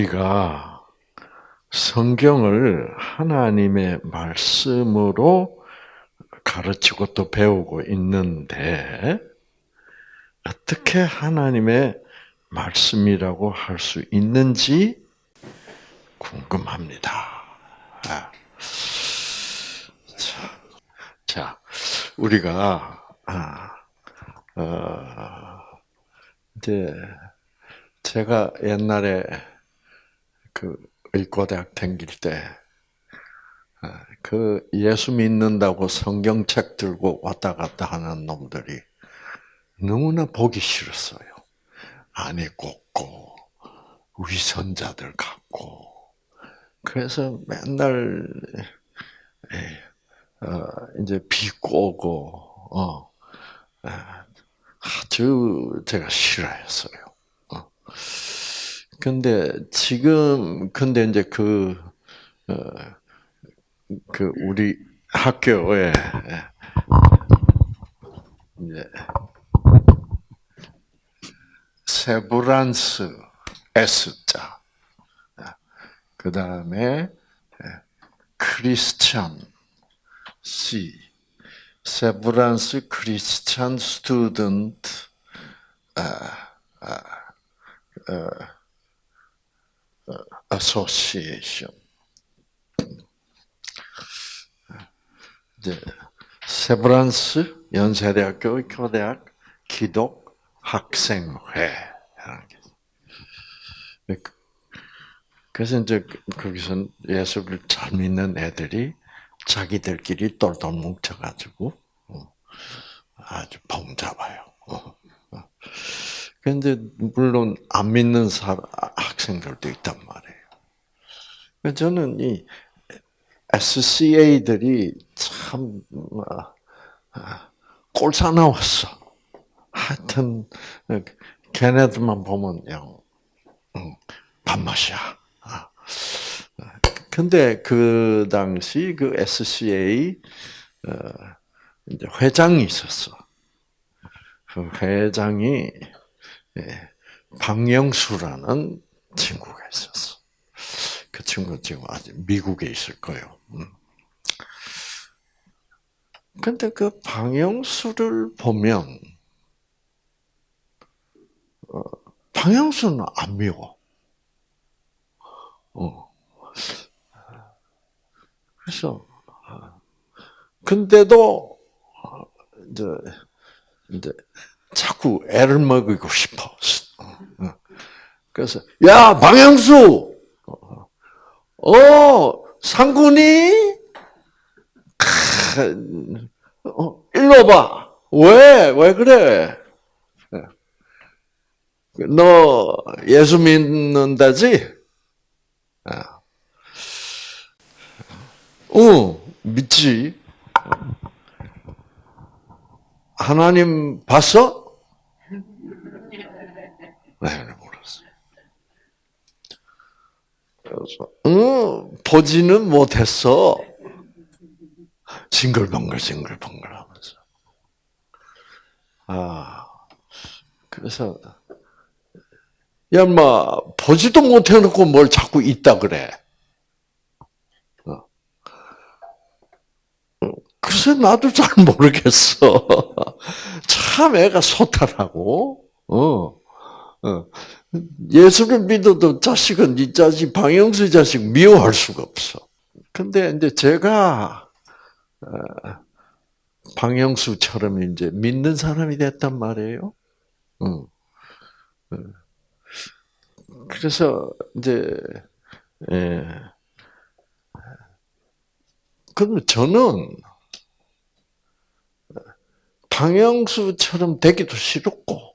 우리가 성경을 하나님의 말씀으로 가르치고 또 배우고 있는데 어떻게 하나님의 말씀이라고 할 수 있는지 궁금합니다. 아. 자, 자, 우리가 아, 어, 이제 제가 옛날에 그 의과대학 다닐 때, 아, 그 예수 믿는다고 성경책 들고 왔다 갔다 하는 놈들이 너무나 보기 싫었어요. 안에 꽂고, 위선자들 같고. 그래서 맨날, 예, 어, 이제 비꼬고, 어, 아주 제가 싫어했어요. 어. 근데 지금, 근데 이제 그, 어, 그 우리 학교에, 이제, 세브란스 S자. 그 다음에 Christian C. 세브란스 Christian Student Association. 이제 세브란스 연세대학교 교대학 기독 학생회. 그래서 이제 거기서 예수를 잘 믿는 애들이 자기들끼리 똘똘 뭉쳐가지고 어, 아주 봉잡아요. 그런데 물론 안 믿는 학생들도 있단 말이에요. 저는 이 SCA들이 참 아, 꼴사 나왔어. 하여튼 걔네들만 보면 영 밥맛이야. 아. 근데 그 당시 그 SCA 어, 회장이 있었어. 그 회장이 예, 박영수라는 친구가 있었어. 그 친구 지금 아직 미국에 있을 거예요. 음. 근데 그 방영수를 보면 어, 방영수는 안 미워. 어. 그래서 근데도 이제 이제 자꾸 애를 먹이고 싶어. 그래서 야 방영수, 어 상군이, 어 일로 봐. 왜 왜 그래? 너 예수 믿는다지? 어, 믿지. 하나님 봤어? 네, 몰랐어요. 그래서, 응, 보지는 못했어. 싱글벙글, 싱글벙글 하면서. 아, 그래서, 야, 마, 보지도 못해놓고 뭘 자꾸 있다 그래. 글쎄, 나도 잘 모르겠어. 참 애가 소탈하고, 어, 어. 예수를 믿어도 자식은 이 자식, 방영수 자식 미워할 수가 없어. 근데 이제 제가, 어, 방영수처럼 이제 믿는 사람이 됐단 말이에요. 어. 그래서 이제, 예. 그럼 저는 방영수처럼 되기도 싫었고,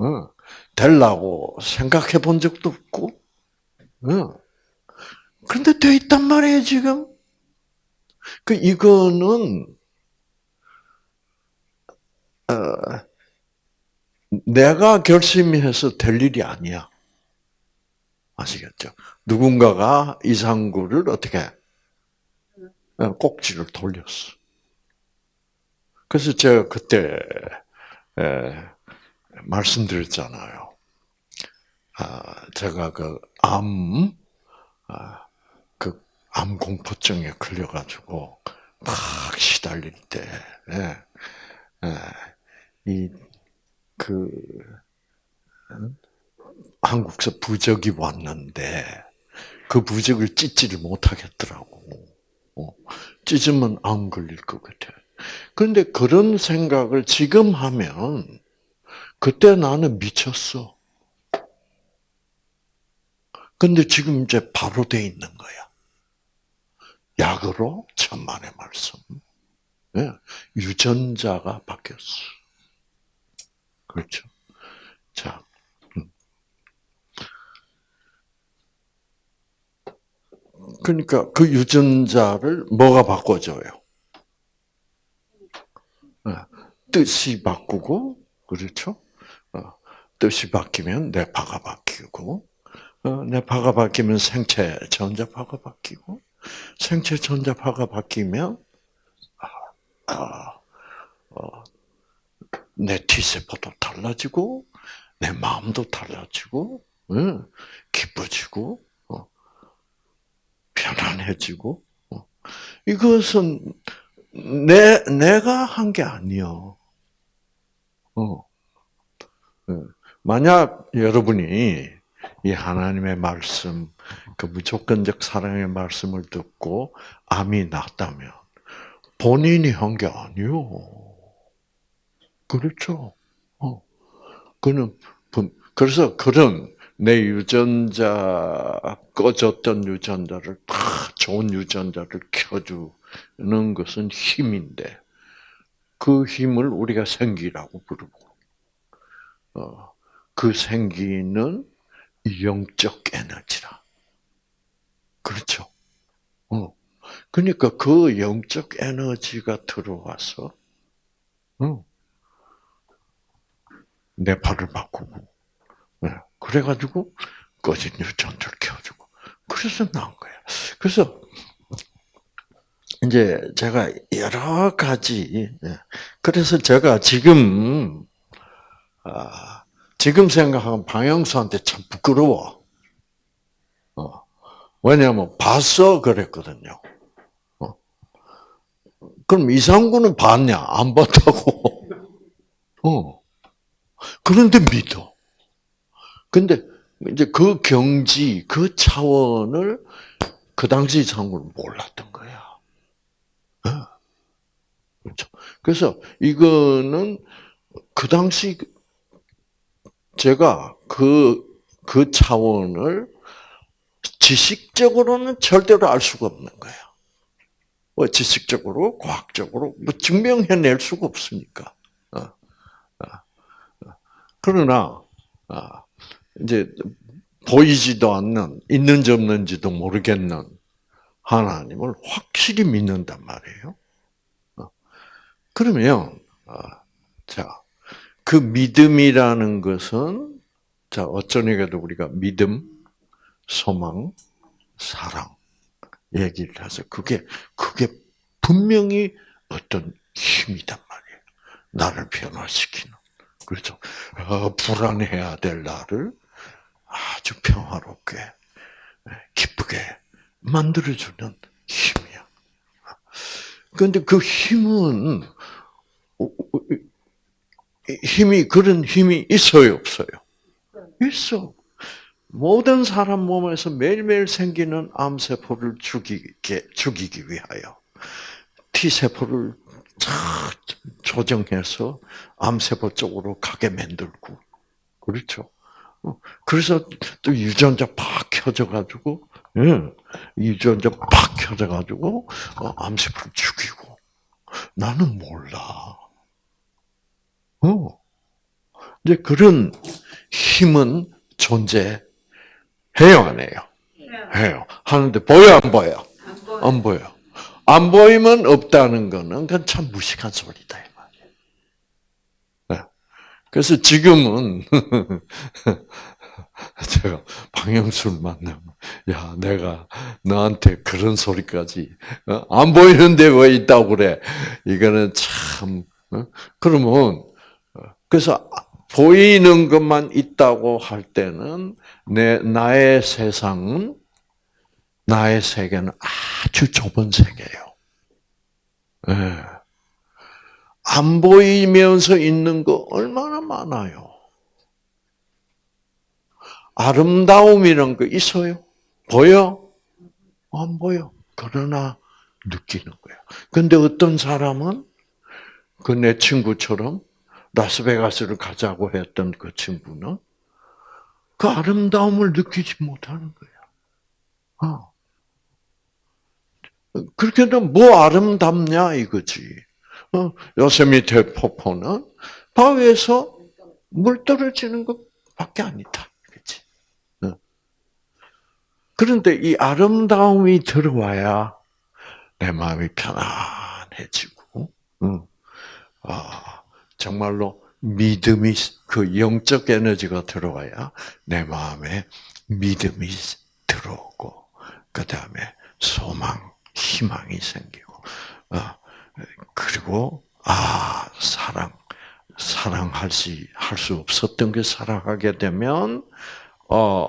어, 되려고 생각해 본 적도 없고, 어. 근데 돼 있단 말이에요, 지금. 그, 이거는, 어, 내가 결심해서 될 일이 아니야. 아시겠죠? 누군가가 이상구를 어떻게, 어, 꼭지를 돌렸어. 그래서 제가 그때 에, 말씀드렸잖아요. 아, 제가 그 암, 아, 그암 공포증에 걸려가지고 막 시달릴 때, 예, 예, 이그 한국서 부적이 왔는데 그 부적을 찢지를 못하겠더라고. 어, 찢으면 암 걸릴 것 같아. 그런데 그런 생각을 지금 하면 그때 나는 미쳤어. 근데 지금 이제 바로 돼 있는 거야. 약으로 천만의 말씀. 네. 유전자가 바뀌었어. 그렇죠. 자. 음. 그러니까 그 유전자를 뭐가 바꿔줘요? 네. 뜻이 바꾸고, 그렇죠? 어, 뜻이 바뀌면 뇌파가 바뀌고, 어, 뇌파가 바뀌면 생체 전자파가 바뀌고, 생체 전자파가 바뀌면 아, 아, 어, 내 T세포도 달라지고, 내 마음도 달라지고, 응, 기뻐지고, 어, 편안해지고. 어. 이것은 내, 내가 한 게 아니요. 어. 만약 여러분이 이 하나님의 말씀, 그 무조건적 사랑의 말씀을 듣고 암이 났다면 본인이 한 게 아니요. 그렇죠. 어. 그는 그래서 그런 내 유전자 꺼졌던 유전자를 다 좋은 유전자를 켜주는 것은 힘인데 그 힘을 우리가 생기라고 부르고 어, 그 생기는 영적 에너지라. 그렇죠. 어. 그러니까 그 영적 에너지가 들어와서, 어. 내 팔을 바꾸고, 네. 그래가지고 꺼진 유전자를 켜주고, 그래서 나온 거야. 그래서 이제 제가 여러 가지, 예. 그래서 제가 지금 아, 지금 생각하면 방영수한테 참 부끄러워. 어. 왜냐하면 봤어 그랬거든요. 어. 그럼 이상구는 봤냐? 안 봤다고. 어. 그런데 믿어. 근데 이제 그 경지, 그 차원을 그 당시 이상구는 몰랐던 거야. 어. 그렇죠. 그래서 이거는 그 당시 제가 그, 그 차원을 지식적으로는 절대로 알 수가 없는 거예요. 뭐 지식적으로, 과학적으로 뭐 증명해낼 수가 없으니까. 어, 어, 어. 그러나 이제 보이지도 않는 있는지 없는지도 모르겠는 하나님을 확실히 믿는단 말이에요. 그러면 자 그 믿음이라는 것은 자 어쩌니까도 우리가 믿음, 소망, 사랑 얘기를 해서 그게 그게 분명히 어떤 힘이단 말이에요. 나를 변화시키는 그렇죠. 어, 불안해야 될 나를 아주 평화롭게 기쁘게 만들어주는 힘이야. 그런데 그 힘은 힘이 그런 힘이 있어요, 없어요? 있어. 모든 사람 몸에서 매일매일 생기는 암세포를 죽이게, 죽이기 위하여 T세포를 조정해서 암세포 쪽으로 가게 만들고, 그렇죠. 어, 그래서 또 유전자 팍 켜져가지고, 예, 유전자 팍 켜져가지고, 어, 암세포를 죽이고. 나는 몰라. 어. 이제 그런 힘은 존재해요, 안 해요? 해요. 하는데 보여, 안 보여? 안 보여. 안 보이면 없다는 거는 그건 참 무식한 소리다. 네. 그래서 지금은 제가 방영수를 만나면 야 내가 너한테 그런 소리까지 어? 안 보이는데 왜 있다고 그래? 이거는 참 어? 그러면 그래서 보이는 것만 있다고 할 때는 내 나의 세상은 나의 세계는 아주 좁은 세계예요. 네. 안 보이면서 있는 거 얼마나 많아요. 아름다움이란 거 있어요? 보여? 안 보여. 그러나 느끼는 거예요. 근데 어떤 사람은 그 내 친구처럼 라스베가스를 가자고 했던 그 친구는 그 아름다움을 느끼지 못하는 거야. 어. 그렇게 되면 뭐 아름답냐 이거지. 어, 요세미테 폭포는 바위에서 물 떨어지는 것밖에 아니다. 그렇지? 어. 그런데 이 아름다움이 들어와야 내 마음이 편안해지고, 응. 아, 정말로 믿음이, 그 영적 에너지가 들어와야 내 마음에 믿음이 들어오고, 그 다음에 소망, 희망이 생기고, 어, 그리고, 아, 사랑, 사랑할 수, 할 수 없었던 게 사랑하게 되면, 어,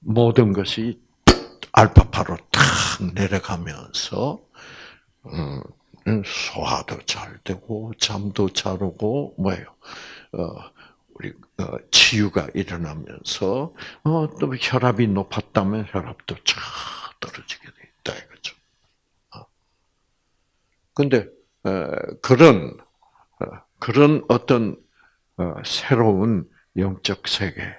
모든 것이 알파파로 탁 내려가면서, 음, 소화도 잘 되고 잠도 잘 오고 뭐예요? 어, 우리 어, 치유가 일어나면서 어, 또 혈압이 높았다면 혈압도 쫙 떨어지게 돼 있다 이거죠. 어. 근데 어, 그런 어, 그런 어떤 어, 새로운 영적 세계가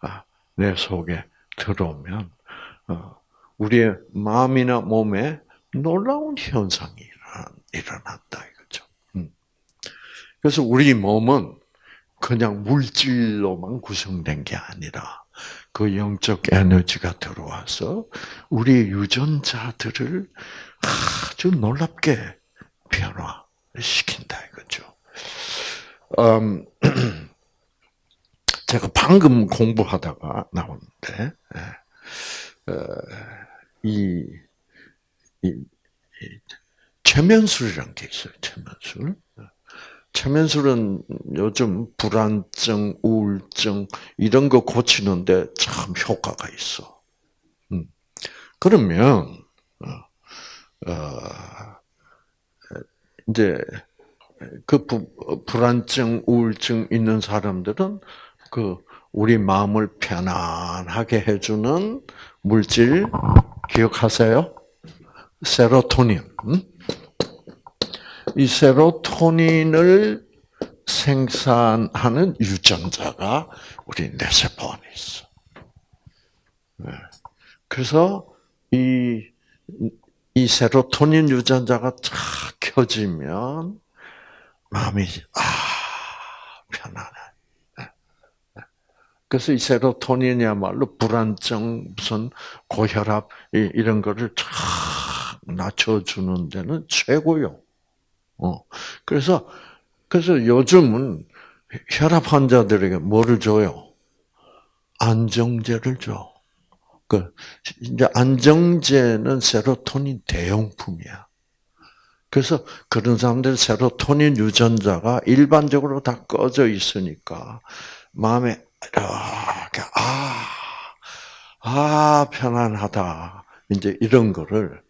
아, 내 속에 들어오면 우리의 마음이나 몸에 놀라운 현상이 일어난다 이거죠. 음. 그래서 우리 몸은 그냥 물질로만 구성된 게 아니라 그 영적 에너지가 들어와서 우리 유전자들을 아주 놀랍게 변화시킨다 이거죠. 음, 제가 방금 공부하다가 나오는데 이 최면술이라는 게 있어요. 최면술. 최면술은 요즘 불안증, 우울증 이런 거 고치는데 참 효과가 있어. 음. 그러면 어, 어, 이제 그 부, 불안증, 우울증 있는 사람들은 그 우리 마음을 편안하게 해주는 물질 기억하세요? 세로토닌. 이 세로토닌을 생산하는 유전자가 우리 뇌세포 안에 있어. 네. 그래서 이, 이 세로토닌 유전자가 쫙 켜지면 마음이 아 편안해. 네. 네. 그래서 이 세로토닌이야말로 불안증, 무슨 고혈압 이런 거를 쫙 낮춰주는 데는 최고요. 어. 그래서, 그래서 요즘은 혈압 환자들에게 뭐를 줘요? 안정제를 줘. 그, 이제 안정제는 세로토닌 대용품이야. 그래서 그런 사람들 세로토닌 유전자가 일반적으로 다 꺼져 있으니까 마음에 이렇게 아, 아 편안하다 이제 이런 거를 어,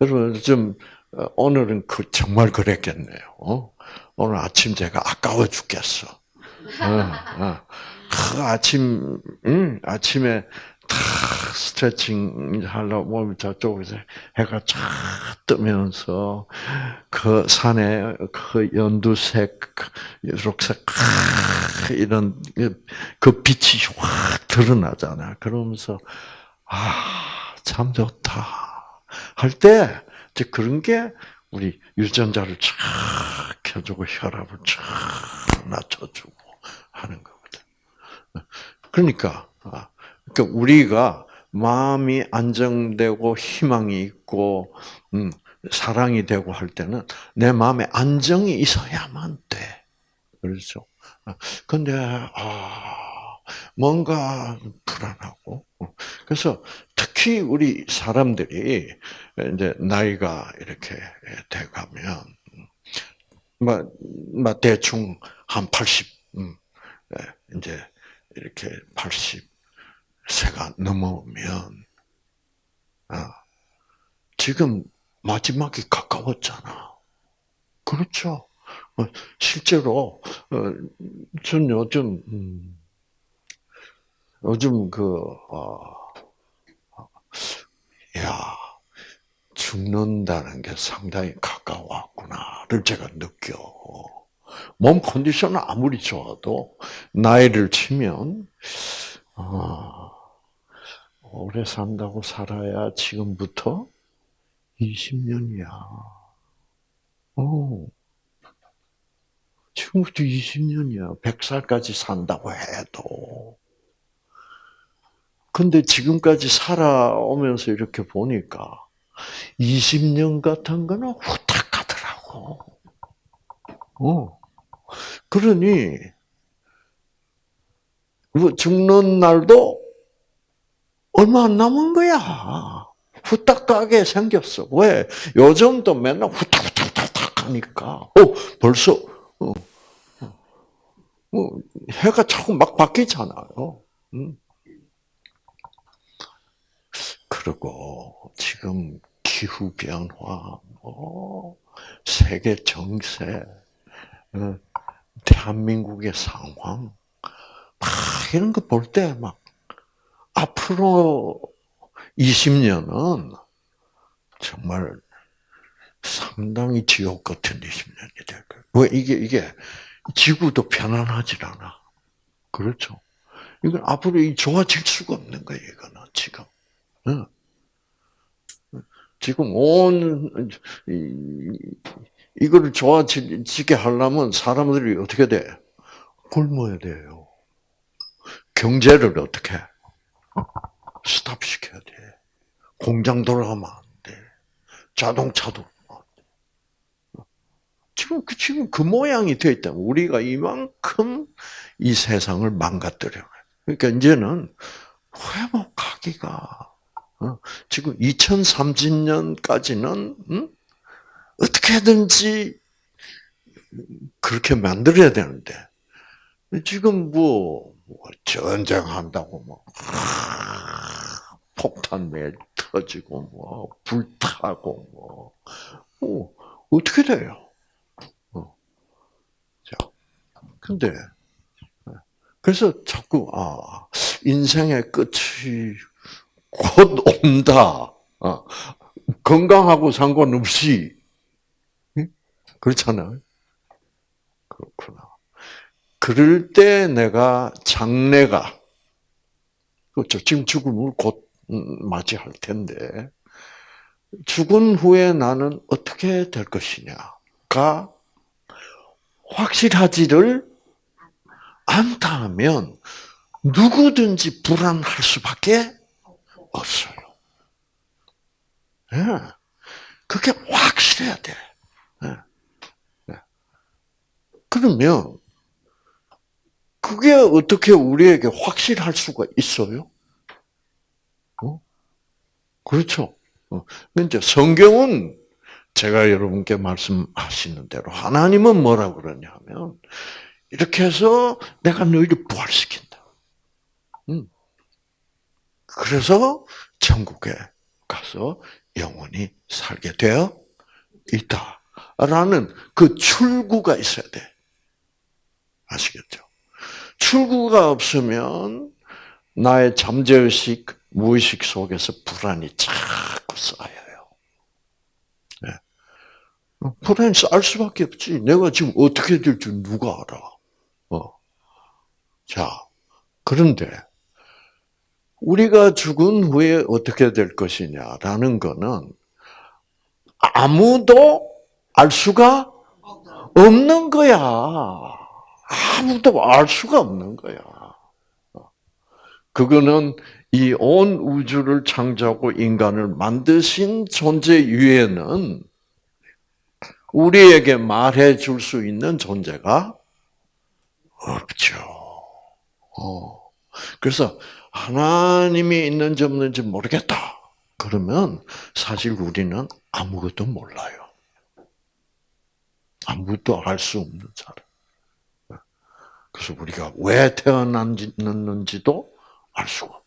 여러분 좀 어, 오늘은 그 정말 그랬겠네요. 어? 오늘 아침 제가 아까워 죽겠어. 어, 어. 그 아침 응? 아침에 탁 스트레칭 하려고 몸이 저쪽에서 해가 쫙 뜨면서 그 산에 그 연두색, 초록색 이런 그 빛이 확 드러나잖아. 그러면서 아, 참 좋다. 할 때 이제 그런 게 우리 유전자를 쫙 켜주고 혈압을 쫙 낮춰주고 하는 거거든. 그러니까, 아, 그러니까 우리가 마음이 안정되고 희망이 있고 음, 사랑이 되고 할 때는 내 마음에 안정이 있어야만 돼. 그렇죠? 근데 아 뭔가 불안하고 그래서 특히 우리 사람들이 이제 나이가 이렇게 돼 가면 뭐, 뭐 대충 한 80, 음, 예, 이제 이렇게 80세가 넘으면 아, 지금 마지막이 가까웠잖아. 그렇죠. 어, 실제로 어, 전 요즘 음, 요즘 그 어, 야 죽는다는 게 상당히 가까웠구나를 제가 느껴. 몸 컨디션은 아무리 좋아도 나이를 치면 아, 오래 산다고 살아야 지금부터 20년이야. 오. 지금부터 20년이야. 100살까지 산다고 해도. 근데 지금까지 살아오면서 이렇게 보니까 20년 같은 거는 후딱 가더라고. 어. 그러니, 뭐 죽는 날도 얼마 안 남은 거야. 후딱 가게 생겼어. 왜? 요즘도 맨날 후딱후딱후딱 하니까. 어, 벌써, 어, 어, 해가 자꾸 막 바뀌잖아요. 음. 그리고 지금 기후 변화, 뭐 세계 정세, 어, 대한민국의 상황, 막 이런 거 볼 때 막 앞으로 20년은 정말 상당히 지옥 같은 20년이 될 거예요. 왜 이게 이게 지구도 편안하질 않아. 그렇죠. 이건 앞으로 좋아질 수가 없는 거예요. 이거는 지금. 지금 온 이거를 좋아지게 하려면 사람들이 어떻게 돼? 굶어야 돼요. 경제를 어떻게? 스탑 시켜야 돼. 공장 돌아가면 안 돼. 자동차도 안 돼. 지금 그 지금 그 모양이 되어 있다. 우리가 이만큼 이 세상을 망가뜨려. 그러니까 이제는 회복하기가 어, 지금 2030년까지는 음? 어떻게든지 그렇게 만들어야 되는데 지금 뭐, 뭐 전쟁한다고 뭐 폭탄 매 터지고 뭐 불타고 뭐, 뭐 어 떻게 돼요? 어. 자, 근데 그래서 자꾸 아 인생의 끝이 곧 온다. 어. 건강하고 상관없이 그렇잖아요. 그렇구나. 그럴 때 내가 장래가 그렇죠. 지금 죽음을 곧 음, 맞이할 텐데 죽은 후에 나는 어떻게 될 것이냐가 확실하지를 않다면 누구든지 불안할 수밖에 없어요. 네. 그게 확실해야 돼. 네. 네. 그러면 그게 어떻게 우리에게 확실할 수가 있어요? 어? 그렇죠. 어. 이제 성경은 제가 여러분께 말씀하시는 대로 하나님은 뭐라 그러냐면 이렇게 해서 내가 너희를 부활시킨다. 음. 그래서 천국에 가서 영원히 살게 되어 있다 라는 그 출구가 있어야 돼. 아시겠죠? 출구가 없으면 나의 잠재의식, 무의식 속에서 불안이 자꾸 쌓여요. 네. 불안이 쌓일 수밖에 없지. 내가 지금 어떻게 될줄 누가 알아? 어. 자, 그런데 우리가 죽은 후에 어떻게 될 것이냐라는 것은 아무도 알 수가 없는 거야. 아무도 알 수가 없는 거야. 그거는 이 온 우주를 창조하고 인간을 만드신 존재 위에는 우리에게 말해 줄 수 있는 존재가 없죠. 어. 그래서 하나님이 있는지 없는지 모르겠다. 그러면 사실 우리는 아무것도 몰라요. 아무도 알 수 없는 사람. 그래서 우리가 왜 태어났는지도 알 수가 없고,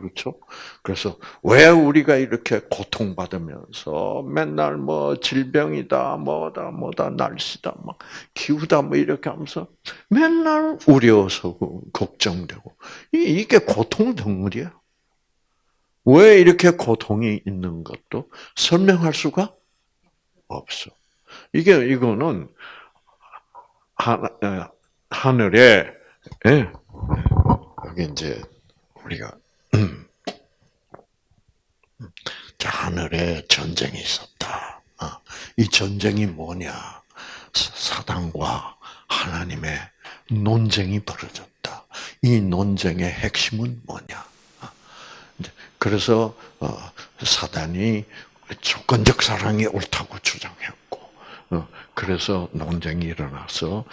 그렇죠? 그래서 왜 우리가 이렇게 고통받으면서 맨날 뭐 질병이다, 뭐다, 뭐다, 날씨다, 막 기후다, 뭐 이렇게 하면서 맨날 우려서 걱정되고, 이게 고통 덩어리야. 왜 이렇게 고통이 있는 것도 설명할 수가 없어. 이게 이거는 하, 하늘에 예, 여기 이제 우리가 음, 자 하늘에 전쟁이 있었다. 어, 이 전쟁이 뭐냐? 사단과 하나님의 논쟁이 벌어졌다. 이 논쟁의 핵심은 뭐냐? 어, 그래서 어, 사단이 조건적 사랑이 옳다고 주장했고, 그래서 논쟁이 일어나서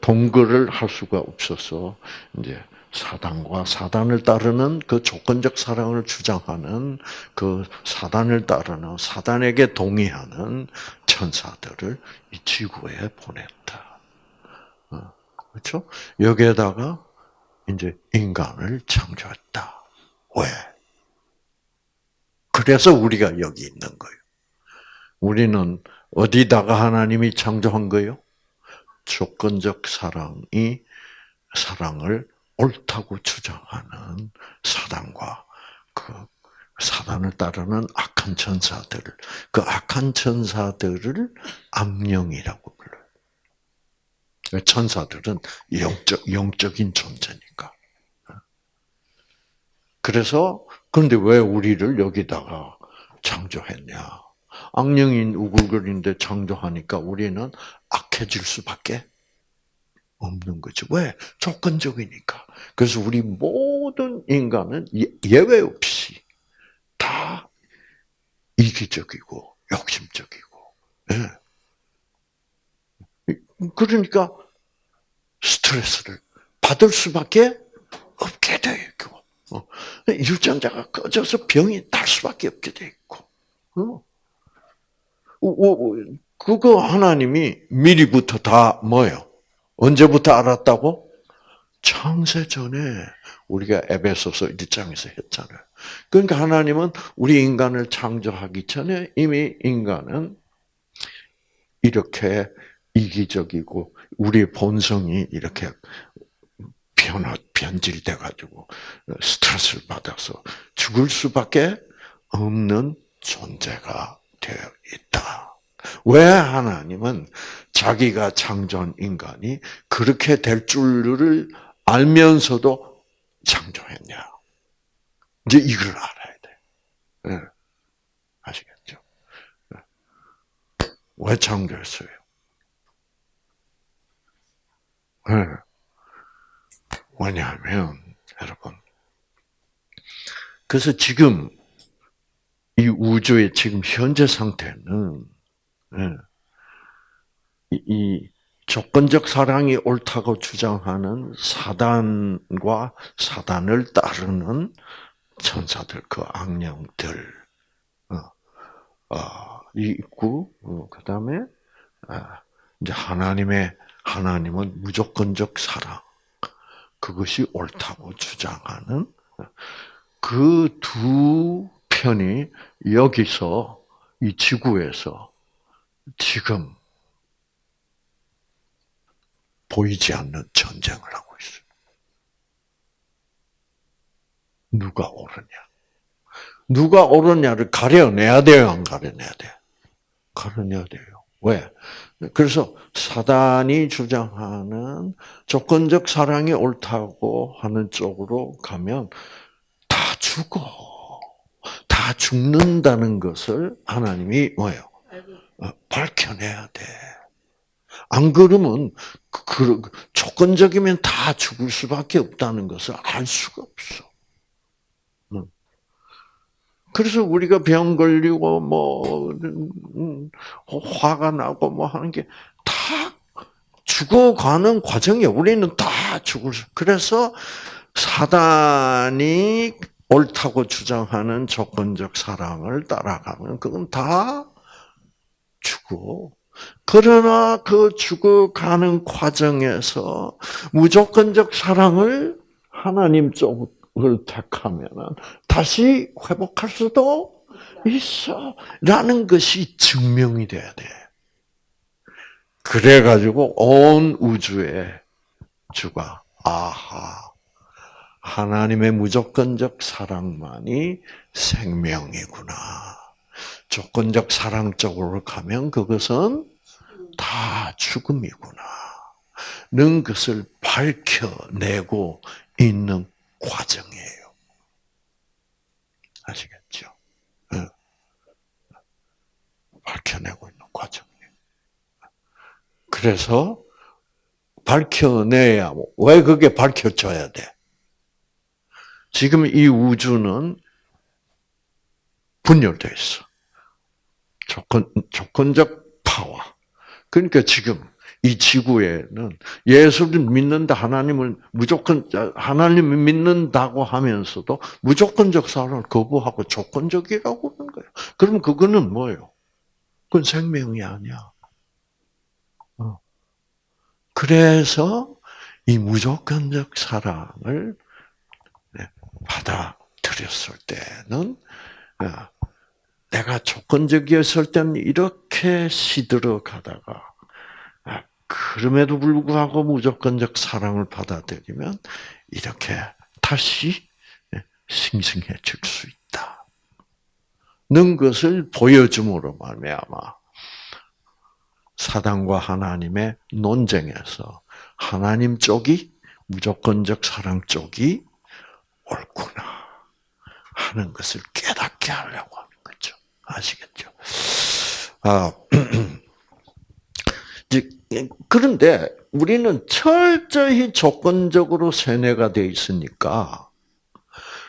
동거를 할 수가 없어서 이제 사단과 사단을 따르는 그 조건적 사랑을 주장하는 그 사단을 따르는 사단에게 동의하는 천사들을 이 지구에 보냈다. 어, 그렇죠? 여기에다가 이제 인간을 창조했다. 왜? 그래서 우리가 여기 있는 거예요. 우리는 어디다가 하나님이 창조한 거예요? 조건적 사랑이 사랑을 옳다고 주장하는 사단과 그 사단을 따르는 악한 천사들을 그 악한 천사들을 악령이라고 불러요. 천사들은 영적 영적인 존재니까. 그래서 그런데 왜 우리를 여기다가 창조했냐? 악령인 우글거리는데 창조하니까 우리는 악해질 수밖에 없는 거죠. 왜? 조건적이니까. 그래서 우리 모든 인간은 예, 예외 없이 다 이기적이고 욕심적이고. 예. 그러니까 스트레스를 받을 수밖에 없게 돼 있고, 어. 유전자가 꺼져서 병이 날 수밖에 없게 돼 있고. 어. 그거 하나님이 미리부터 다 뭐요? 언제부터 알았다고? 창세 전에 우리가 에베소서 1장에서 했잖아요. 그러니까 하나님은 우리 인간을 창조하기 전에 이미 인간은 이렇게 이기적이고 우리 본성이 이렇게 변화 변질돼 가지고 스트레스를 받아서 죽을 수밖에 없는 존재가 되어 있다. 왜 하나님은 자기가 창조한 인간이 그렇게 될 줄을 알면서도 창조했냐? 이제 이걸 알아야 돼. 네. 아시겠죠? 네. 왜 창조했어요? 네. 왜냐하면 여러분, 그래서 지금 이 우주의 지금 현재 상태는 예, 이 조건적 사랑이 옳다고 주장하는 사단과 사단을 따르는 천사들, 그 악령들, 어, 어, 있고, 어, 그 다음에, 아, 이제 하나님의, 하나님은 무조건적 사랑, 그것이 옳다고 주장하는 그 두 편이 여기서 이 지구에서 지금 보이지 않는 전쟁을 하고 있어요. 누가 옳으냐? 누가 옳으냐를 가려내야 돼요, 안 가려내야 돼? 가려내야 돼요. 왜? 그래서 사단이 주장하는 조건적 사랑이 옳다고 하는 쪽으로 가면 다 죽어. 다 죽는다는 것을 하나님이 뭐예요? 어, 밝혀내야 돼. 안 그러면 그, 그, 조건적이면 다 죽을 수밖에 없다는 것을 알 수가 없어. 그래서 우리가 병 걸리고 뭐 음, 화가 나고 뭐 하는 게 다 죽어가는 과정이야. 우리는 다 죽을 수. 그래서 사단이 옳다고 주장하는 조건적 사랑을 따라가면 그건 다 죽어. 그러나 그 죽어가는 과정에서 무조건적 사랑을 하나님 쪽을 택하면 다시 회복할 수도 있어. 라는 것이 증명이 돼야 돼. 그래가지고 온 우주에 주가, 아하, 하나님의 무조건적 사랑만이 생명이구나. 조건적 사랑 쪽으로 가면 그것은 다 죽음이구나. 는 것을 밝혀내고 있는 과정이에요. 아시겠죠? 밝혀내고 있는 과정이에요. 그래서 밝혀내야 왜 그게 밝혀져야 돼? 지금 이 우주는 분열되어 있어. 조건, 조건적 파워. 그러니까 지금 이 지구에는 예수를 믿는다, 하나님을 무조건, 하나님을 믿는다고 하면서도 무조건적 사랑을 거부하고 조건적이라고 하는 거예요. 그러면 그거는 뭐예요? 그건 생명이 아니야. 어. 그래서 이 무조건적 사랑을 네, 받아들였을 때는 어, 내가 조건적이었을 때는 이렇게 시들어 가다가 아, 그럼에도 불구하고 무조건적 사랑을 받아들이면 이렇게 다시 네, 싱싱해질 수 있다. 는 것을 보여줌으로 말미암아 사단과 하나님의 논쟁에서 하나님 쪽이 무조건적 사랑 쪽이 옳구나 하는 것을 깨닫게 하려고 거죠. 아시겠죠? 아, 그런데 우리는 철저히 조건적으로 세뇌가 되어 있으니까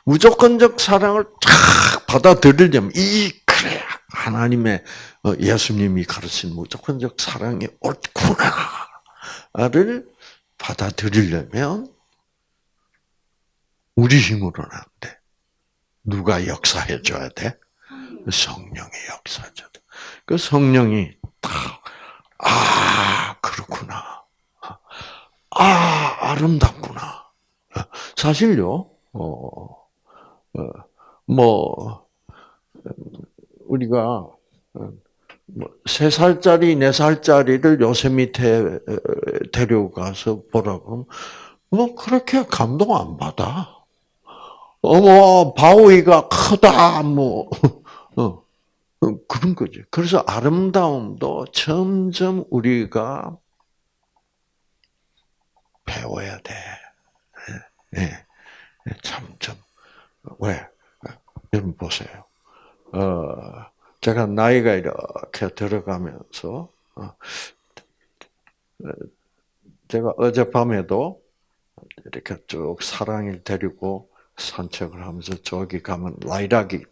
무조건적 사랑을 탁 받아들이려면 이 그래 하나님의 어, 예수님이 가르친 무조건적 사랑이 옳구나를 받아들이려면 우리 힘으로는 안 돼. 누가 역사해 줘야 돼? 역사해 줘야 돼. 그 성령이 딱, 아, 그렇구나. 아, 아름답구나. 사실요, 어, 어, 뭐, 우리가, 뭐세 살짜리, 네 살짜리를 요새 밑에 데려가서 보라고 뭐 그렇게 감동 안 받아. 어머 바위가 크다 뭐 어, 어, 그런 거지. 그래서 아름다움도 점점 우리가 배워야 돼. 예, 네, 네, 점점 왜 여러분 보세요. 어, 제가 나이가 이렇게 들어가면서 어, 제가 어젯밤에도 이렇게 쭉 사랑을 데리고 산책을 하면서 저기 가면 라이락이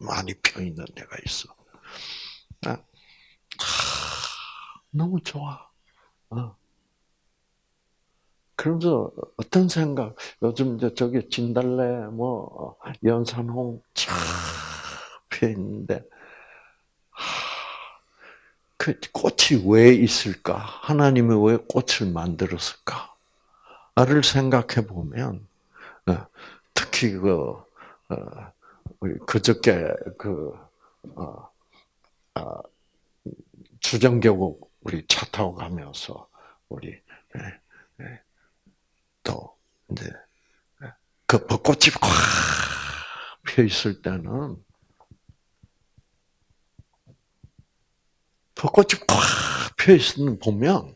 많이 펴 있는 데가 있어. 아, 너무 좋아. 어. 그러면서 어떤 생각? 요즘 이제 저기 진달래, 뭐 연산홍 쫙펴 있는데 그 꽃이 왜 있을까? 하나님이 왜 꽃을 만들었을까?를 생각해 보면 어, 특히 그 어, 그저께 그 어, 주정교국 우리 차 타고 가면서 우리 예, 예, 또 이제 그 벚꽃이 꽉펴 있을 때는 벚꽃이 꽉 펴있는 보면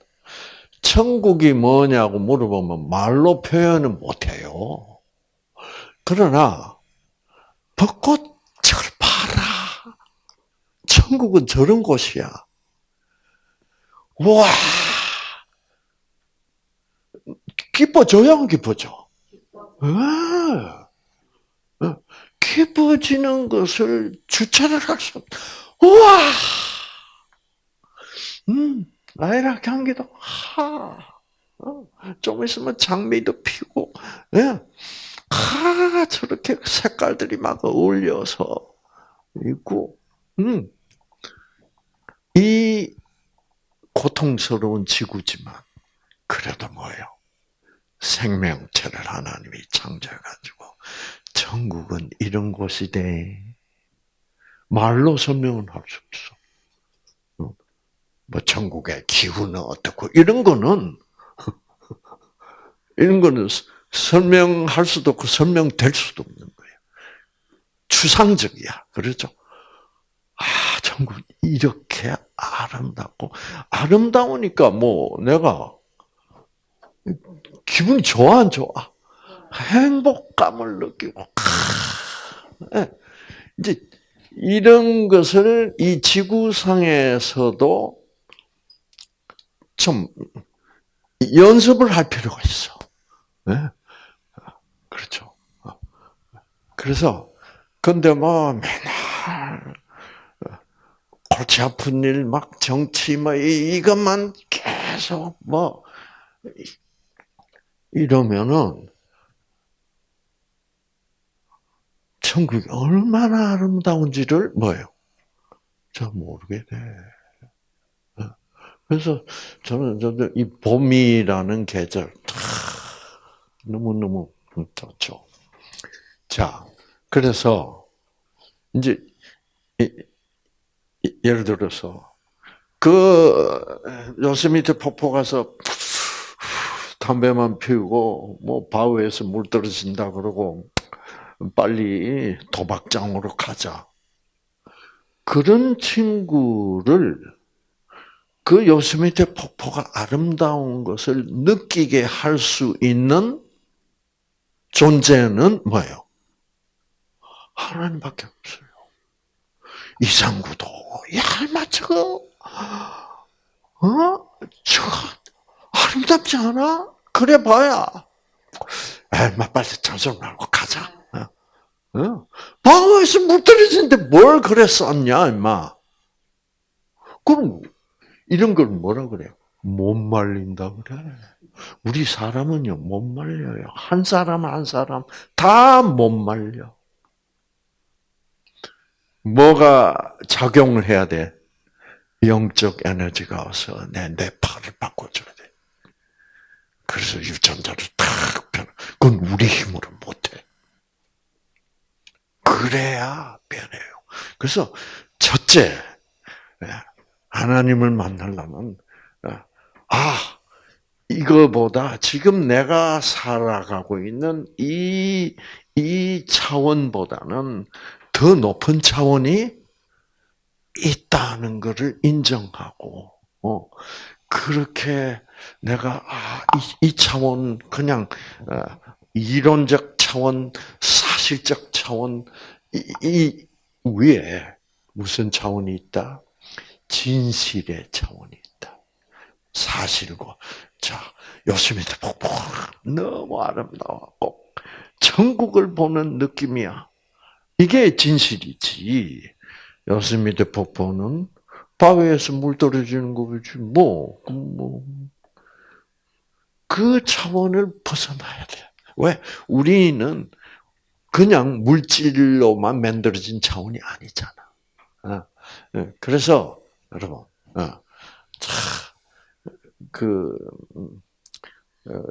천국이 뭐냐고 물어보면 말로 표현을 못해요. 그러나 벚꽃 저걸 봐라. 천국은 저런 곳이야. 와 기뻐져야 안 기뻐져? 아, 기뻐지는 것을 주체를 할 수, 우와! 음, 라이라 경기도 하. 어, 좀 있으면 장미도 피고, 예. 하, 저렇게 색깔들이 막 어울려서 있고, 음. 이 고통스러운 지구지만 그래도 뭐예요? 생명체를 하나님이 창조해가지고 천국은 이런 곳이 돼. 말로 설명은 할 수 없어. 어? 뭐 천국의 기후는 어떻고 이런 거는 이런 거는 설명할 수도 없고 설명될 수도 없는 거예요. 추상적이야. 그렇죠? 아, 천국 이렇게 아름답고 아름다우니까 뭐 내가 기분이 좋아 안 좋아? 행복감을 느끼고 예. 이제 이런 것을 이 지구상에서도 좀 연습을 할 필요가 있어. 네? 그렇죠. 그래서 근데 뭐 맨날 골치 아픈 일, 막 정치 뭐 이것만 계속 뭐 이러면은 천국이 얼마나 아름다운지를 뭐예요? 잘 모르게 돼. 어. 그래서 저는 저도 이 봄이라는 계절 너무 너무 좋죠. 자, 그래서 이제 예를 들어서 그 요세미테 폭포 가서 담배만 피우고 뭐 바위에서 물 떨어진다 그러고 빨리 도박장으로 가자. 그런 친구를 그 요스미테 폭포가 아름다운 것을 느끼게 할 수 있는 존재는 뭐예요? 하나님밖에 없어요. 이상구도 야마 저거 어? 저 아름답지 않아? 그래 봐야. 에마 빨리 장소 말고 가자. 어? 방어에서 물 떨어지는데 뭘 그래 썼냐, 임마. 그럼 이런 걸 뭐라 그래요? 못 말린다 그래. 우리 사람은요, 못 말려요. 한 사람 한 사람 다 못 말려. 뭐가 작용을 해야 돼? 영적 에너지가 와서 내 뇌파를 바꿔줘야 돼. 그래서 유전자를 탁 변. 그건 우리 힘으로 못해. 그래야 변해요. 그래서 첫째 예, 하나님을 만나려면 예, 아 이거보다 지금 내가 살아가고 있는 이, 이 차원보다는 더 높은 차원이 있다는 것을 인정하고, 어, 그렇게 내가, 아, 이, 이 차원, 그냥, 어, 이론적 차원, 사실적 차원, 이, 이 위에 무슨 차원이 있다? 진실의 차원이 있다. 사실과. 자, 요스미트 폭포 너무 아름다웠고, 천국을 보는 느낌이야. 이게 진실이지. 요스미트 폭포는 바위에서 물 떨어지는 거지, 뭐, 뭐. 그 차원을 벗어나야 돼. 왜? 우리는 그냥 물질로만 만들어진 차원이 아니잖아. 어, 예, 그래서 여러분, 어, 그 어,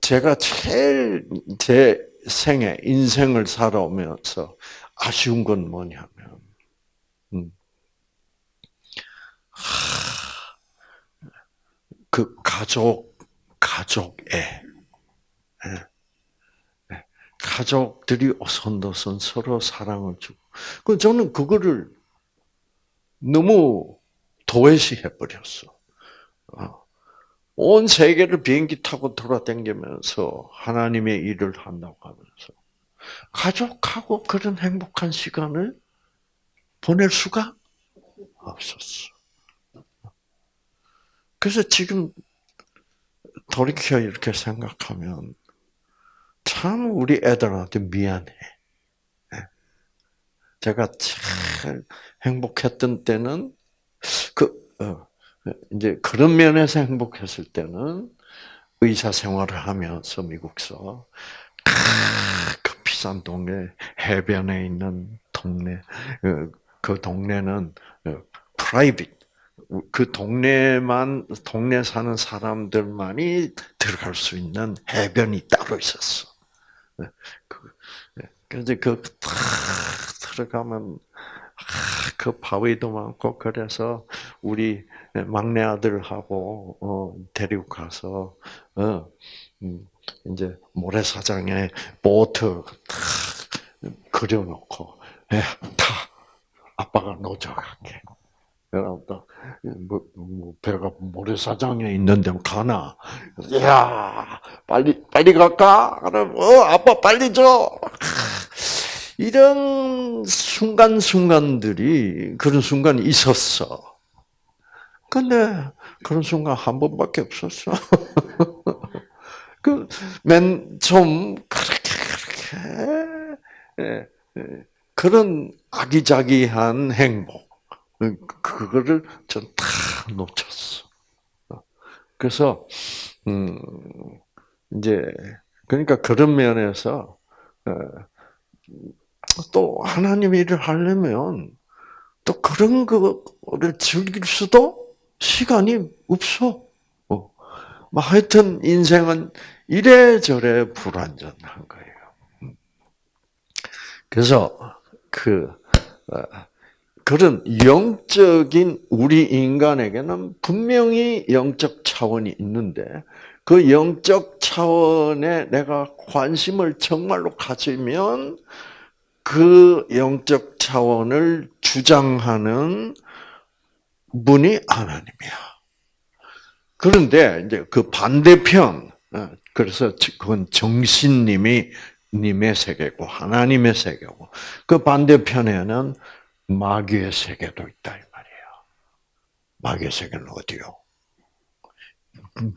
제가 제일 제 생에 인생을 살아오면서 아쉬운 건 뭐냐면, 음, 그 가족 가족애 예. 예. 가족들이 오손도손 서로 사랑을 주고. 그 저는 그거를 너무 도외시해 버렸어. 어. 온 세계를 비행기 타고 돌아다니면서 하나님의 일을 한다고 하면서 가족하고 그런 행복한 시간을 보낼 수가 없었어. 그래서 지금 돌이켜 이렇게 생각하면 참 우리 애들한테 미안해. 예. 제가 참 행복했던 때는 그 어, 이제 그런 면에서 행복했을 때는 의사 생활을 하면서 미국서 그 비싼 동네 해변에 있는 동네 그, 그 동네는 프라이빗 그 동네만 동네 사는 사람들만이 들어갈 수 있는 해변이 따로 있었어. 네, 그, 네, 그래서 그탁 들어가면 그 바위도 많고 그래서 우리 막내 아들하고 어, 데리고 가서 어, 음, 이제 모래사장에 보트 탁 그려놓고 야, 타 아빠가 노져갈게. 그러다 뭐, 뭐 배가 모래사장에 있는데 가나? 야 빨리 빨리 갈까? 그럼 어 아빠 빨리 줘. 이런 순간 순간들이 그런 순간이 있었어. 근데 그런 순간 한 번밖에 없었어. 그맨 처음 그렇게 그렇게 예, 예, 그런 아기자기한 행복 그거를 전 다 놓쳤어. 그래서 음 이제 그러니까 그런 면에서 어, 또 하나님 일을 하려면 또 그런 거를 즐길 수도 시간이 없어. 어. 뭐 하여튼 인생은 이래저래 불완전한 거예요. 음. 그래서 그 어, 그런 영적인 우리 인간에게는 분명히 영적 차원이 있는데 그 영적 차원에 내가 관심을 정말로 가지면 그 영적 차원을 주장하는 분이 하나님이야. 그런데 이제 그 반대편, 어, 그래서 그건 정신님이 님의 세계고 하나님의 세계고 그 반대편에는 마귀의 세계도 있다 이 말이에요. 마귀의 세계는 어디요?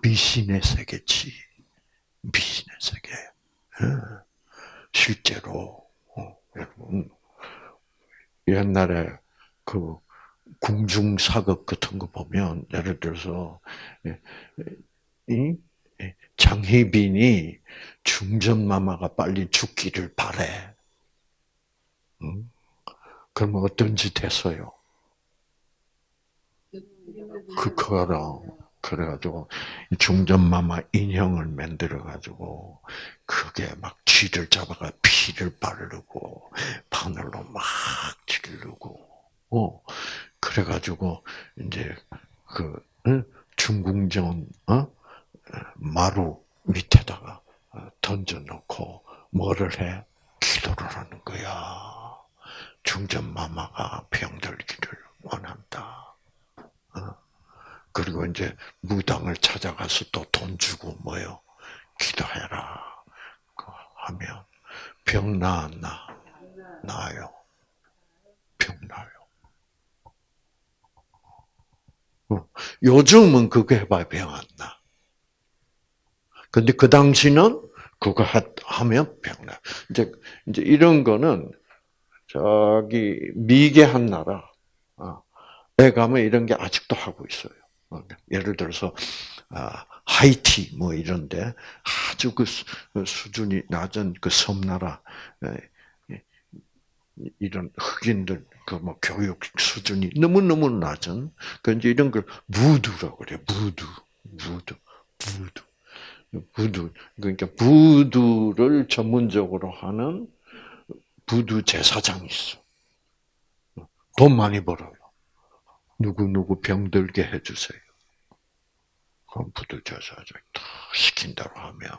미신의 세계지. 미신의 세계. 어. 실제로 옛날에 그 궁중 사극 같은 거 보면 예를 들어서 예, 이 장희빈이 중전 마마가 빨리 죽기를 바래. 그러면 어떤 짓 했어요? 그, 그거랑, 그래가지고, 중전마마 인형을 만들어가지고, 그게 막 쥐를 잡아가 피를 바르고, 바늘로 막 찌르고, 어, 그래가지고, 이제, 그, 응? 중궁전, 어? 마루 밑에다가 던져놓고, 뭐를 해? 기도를 하는 거야. 중전마마가 병들기를 원한다. 어? 그리고 이제 무당을 찾아가서 또 돈 주고 뭐요? 기도해라. 하면 병 나았나? 나요. 병 나요. 어, 요즘은 그거 해봐야 병 안 나. 근데 그 당시는 그거 하면 병 나. 이제, 이제 이런 거는 저기 미개한 나라, 에 가면 이런 게 아직도 하고 있어요. 어, 예를 들어서 아, 하이티 뭐 이런데 아주 그, 그 수준이 낮은 그 섬나라 이런 흑인들 그 뭐 교육 수준이 너무 너무 낮은 그 이제 이런 걸 무두라고 그래요. 무두, 무두, 무두, 무두. 그러니까 부두를 전문적으로 하는 부두 제사장이 있어. 돈 많이 벌어요. 누구 누구 병들게 해주세요. 그럼 제사장이 다 시킨 대로 하면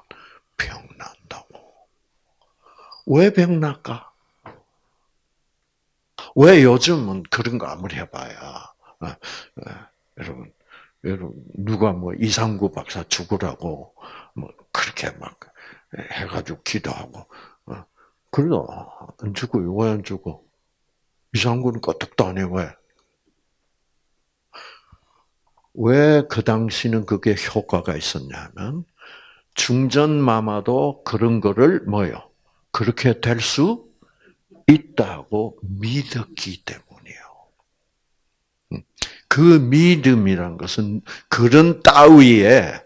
병 난다고. 왜 병 날까? 왜 요즘은 그런 거 아무리 해봐야 어, 어, 여러분 여러분 누가 뭐 이상구 박사 죽으라고 뭐 그렇게 막 해가지고 기도하고 그래도 안 죽어요. 왜 안 죽어? 이상구는 안 해, 왜? 왜 그 당시는 그게 효과가 있었냐면, 중전 마마도 그런 거를 뭐요? 그렇게 될 수 있다고 믿었기 때문이에요. 음. 그 믿음이란 것은 그런 따위에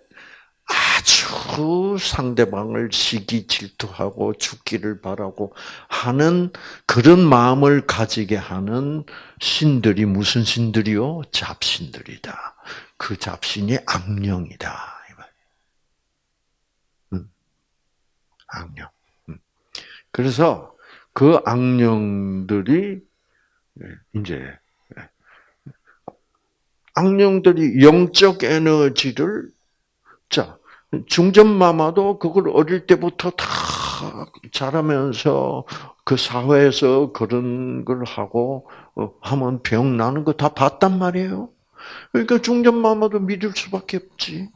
아주 아주 상대방을 시기 질투하고 죽기를 바라고 하는 그런 마음을 가지게 하는 신들이 무슨 신들이요? 잡신들이다. 그 잡신이 악령이다. 음. 악령. 음. 그래서 그 악령들이 이제 악령들이 영적 에너지를 자 중전마마도 그걸 어릴 때부터 다 자라면서 그 사회에서 그런 걸 하고 어, 하면 병 나는 거 다 봤단 말이에요. 그러니까 중전마마도 믿을 수밖에 없지.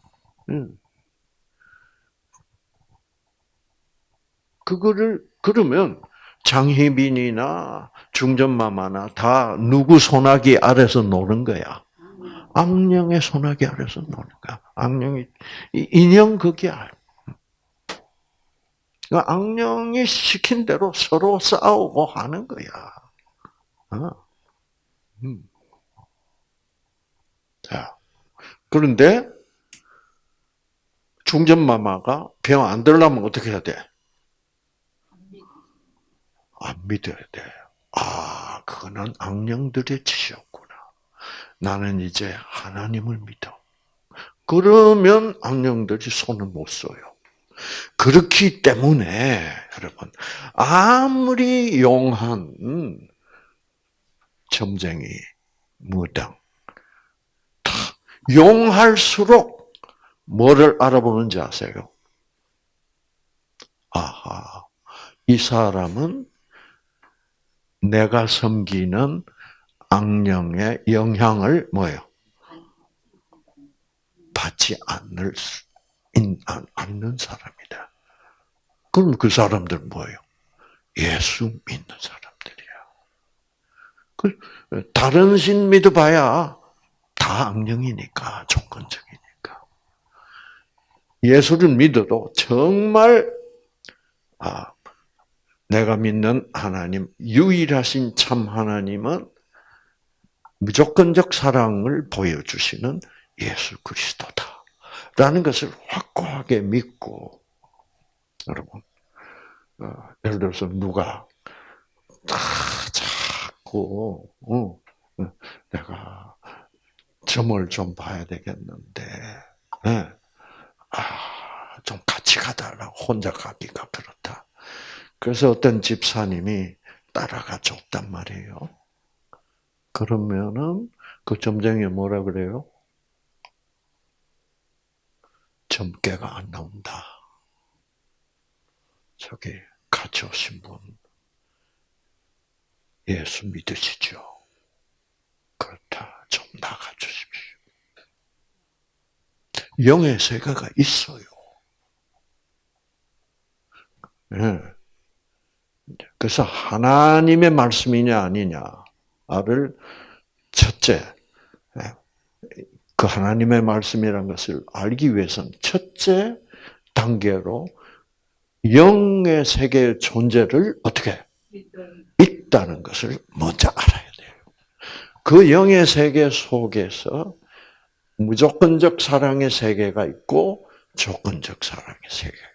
그거를 그러면 장희빈이나 중전마마나 다 누구 소나기 아래서 노는 거야. 악령의 소나기 아래서 거야. 악령이 인형 그게야. 그러니까 악령이 시킨 대로 서로 싸우고 하는 거야. 어. 음. 자, 그런데 중전마마가 병 안 들려면 어떻게 해야 돼? 안 믿어야 돼. 아, 그거는 악령들의 짓이었구 나. 나는 이제 하나님을 믿어. 그러면 악령들이 손을 못 써요. 그렇기 때문에 여러분 아무리 용한 점쟁이 무당 용할수록 뭐를 알아보는지 아세요? 아하, 이 사람은 내가 섬기는 악령의 영향을 뭐예요? 받지 않을 않는 사람이다. 그럼 그 사람들 뭐예요? 예수 믿는 사람들이야. 그 다른 신 믿어봐야 다 악령이니까 조건적이니까. 예수를 믿어도 정말 아 내가 믿는 하나님, 유일하신 참 하나님은 무조건적 사랑을 보여주시는 예수 그리스도다. 라는 것을 확고하게 믿고, 여러분, 어, 예를 들어서 누가, 다 자꾸, 어, 어, 내가 점을 좀 봐야 되겠는데, 네. 아, 좀 같이 가달라고 혼자 가기가 그렇다. 그래서 어떤 집사님이 따라가 줬단 말이에요. 그러면은 그 점쟁이 뭐라 그래요? 점괘가 안 나온다. 저기 같이 오신 분 예수 믿으시죠? 그렇다. 좀 나가 주십시오. 영의 세계가 있어요. 네. 그래서 하나님의 말씀이냐 아니냐 를 첫째 예, 그 하나님의 말씀이라는 것을 알기 위해서는 첫째 단계로 영의 세계의 존재를 어떻게 있다는 것을 먼저 알아야 돼요. 그 영의 세계 속에서 무조건적 사랑의 세계가 있고 조건적 사랑의 세계가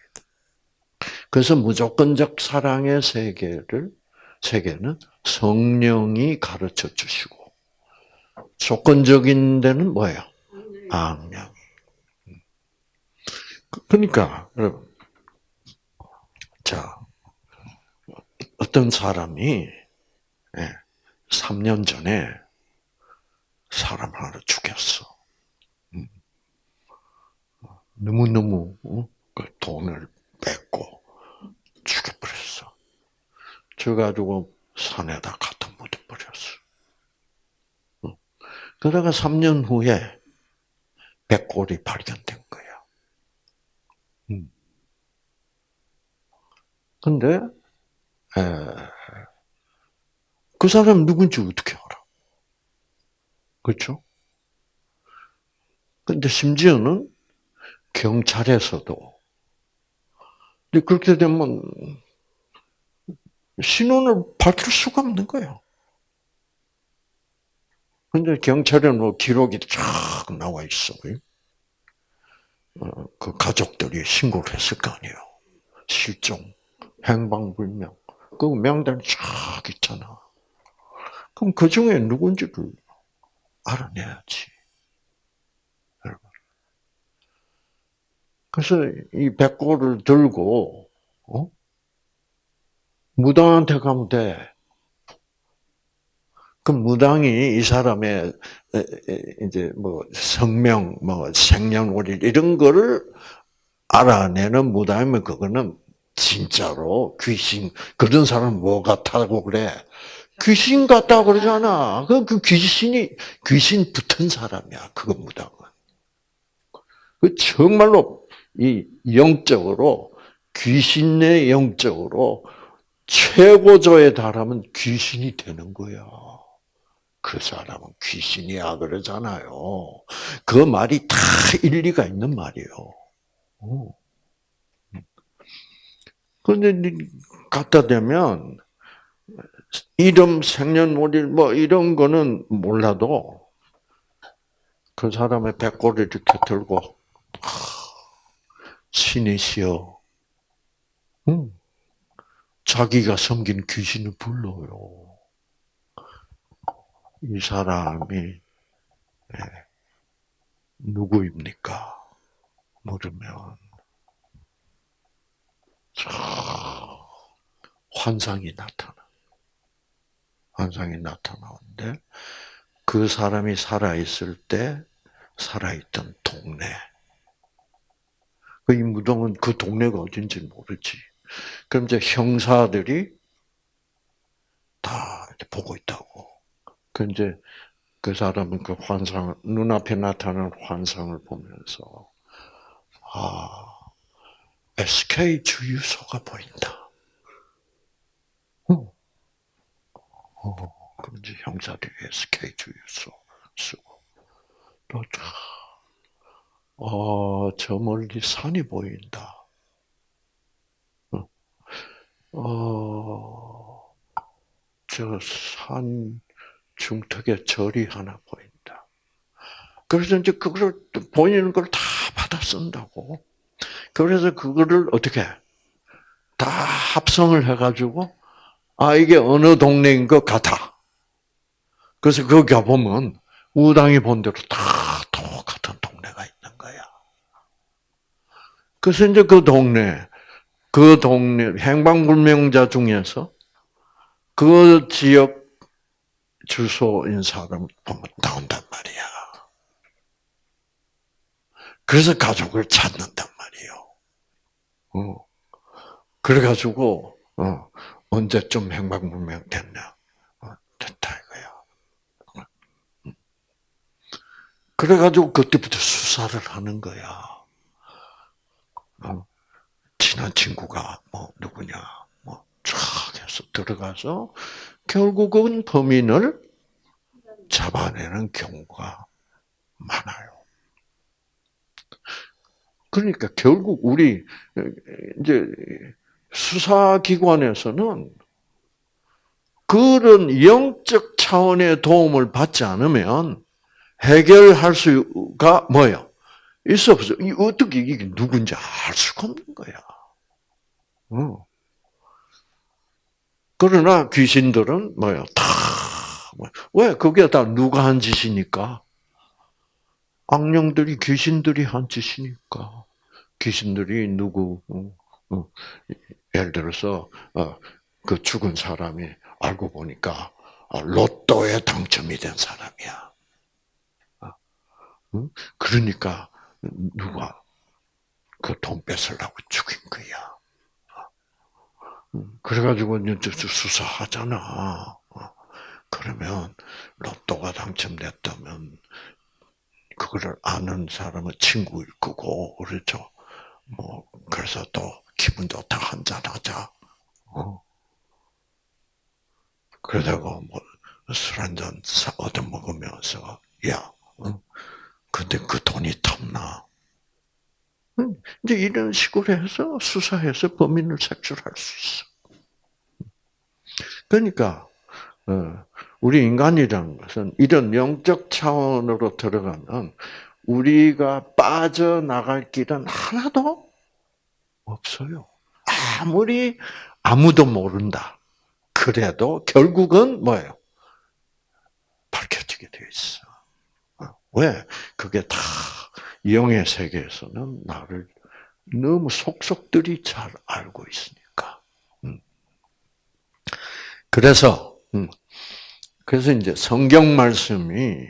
그래서 무조건적 사랑의 세계를 세계는 성령이 가르쳐 주시고 조건적인 데는 뭐예요? 악령이. 그러니까 여러분, 자 어떤 사람이 3년 전에 사람 하나 죽였어. 음. 너무 너무 어? 그 돈을 뺏고 죽여버렸어. 저가지고 산에다 갖다 묻어버렸어. 그러다가 3년 후에 백골이 발견된 거야. 음. 근데, 에, 그 사람 누군지 어떻게 알아? 그렇죠? 근데 심지어는 경찰에서도 근데 그렇게 되면 신원을 밝힐 수가 없는 거예요. 근데 경찰에 뭐 기록이 쫙 나와 있어. 어, 그 가족들이 신고를 했을 거 아니에요. 실종, 행방불명. 그 명단 쫙 있잖아. 그럼 그 중에 누군지를 알아내야지. 그래서 이 백골을 들고 어? 무당한테 가면 돼. 그 무당이 이 사람의 이제 뭐 성명, 뭐 생년월일 이런 거를 알아내는 무당이면 그거는 진짜로 귀신 그런 사람 뭐 같다고 그래? 귀신 같다고 그러잖아. 그, 그 귀신이 귀신 붙은 사람이야. 그거 무당은. 그 정말로 이 영적으로 귀신의 영적으로 최고조에 달하면 귀신이 되는 거야. 그 사람은 귀신이야 그러잖아요. 그 말이 다 일리가 있는 말이에요. 그런데 갖다 대면 이름, 생년월일 뭐 이런 거는 몰라도 그 사람의 배꼽을 이렇게 들고 신이시여, 응. 자기가 섬긴 귀신을 불러요. 이 사람이 네. 누구입니까? 물으면 환상이 나타나. 환상이 나타나는데 그 사람이 살아있을 때 살아있던 동네. 그이 무덤은 그 동네가 어딘지 모르지. 그럼 이제 형사들이 다 보고 있다고. 그 이제 그 사람은 그 환상 눈앞에 나타나는 환상을 보면서 아 SK 주유소가 보인다. 어. 어, 그럼 이제 형사들이 SK 주유소 쓰고 또 어, 저 멀리 산이 보인다. 어, 어저 산 중턱에 절이 하나 보인다. 그래서 이제 그걸 보이는 걸 다 받아 쓴다고. 그래서 그거를 어떻게 다 합성을 해가지고 아 이게 어느 동네인 것 같아. 그래서 거기 가보면 우당이 본 대로 다 똑같은 동네가 있는 거야. 그래서 이제 그 동네, 그 동네 행방불명자 중에서 그 지역 주소인 사람 보면 나온단 말이야. 그래서 가족을 찾는단 말이에요. 어. 그래가지고, 어, 언제쯤 행방불명 됐냐? 어, 됐다 이거야. 그래가지고 그때부터 수사를 하는 거야. 어, 친한 친구가 뭐 누구냐, 뭐쫙 해서 들어가서 결국은 범인을 잡아내는 경우가 많아요. 그러니까 결국 우리 이제 수사기관에서는 그런 영적 차원의 도움을 받지 않으면 해결할 수가 뭐요? 있어 없어. 어떻게 이게 누군지 알 수가 없는 거야. 어. 그러나 귀신들은 뭐요? 다, 뭐, 왜? 그게 다 누가 한 짓이니까? 악령들이, 귀신들이 한 짓이니까. 귀신들이 누구, 어, 어, 예를 들어서, 어, 그 죽은 사람이 알고 보니까, 로또에 당첨이 된 사람이야. 그러니까, 누가 그 돈 뺏으려고 죽인 거야. 그래가지고 이제 수사하잖아. 그러면 로또가 당첨됐다면 그거를 아는 사람은 친구일 거고 그렇죠. 뭐 그래서 또 기분 좋다 한잔 하자. 어. 그러다가 뭐술 한잔 얻어 먹으면서 야, 어? 근데 그 돈이 탐나. 이제 이런 식으로 해서 수사해서 범인을 색출할 수 있어. 그러니까 어, 우리 인간이라는 것은 이런 영적 차원으로 들어가면 우리가 빠져나갈 길은 하나도 없어요. 아무리 아무도 모른다. 그래도 결국은 뭐예요? 밝혀지게 되어 있어. 어, 왜? 그게 다 영의 세계에서는 나를 너무 속속들이 잘 알고 있으니까. 음. 그래서 음. 그래서 이제 성경 말씀이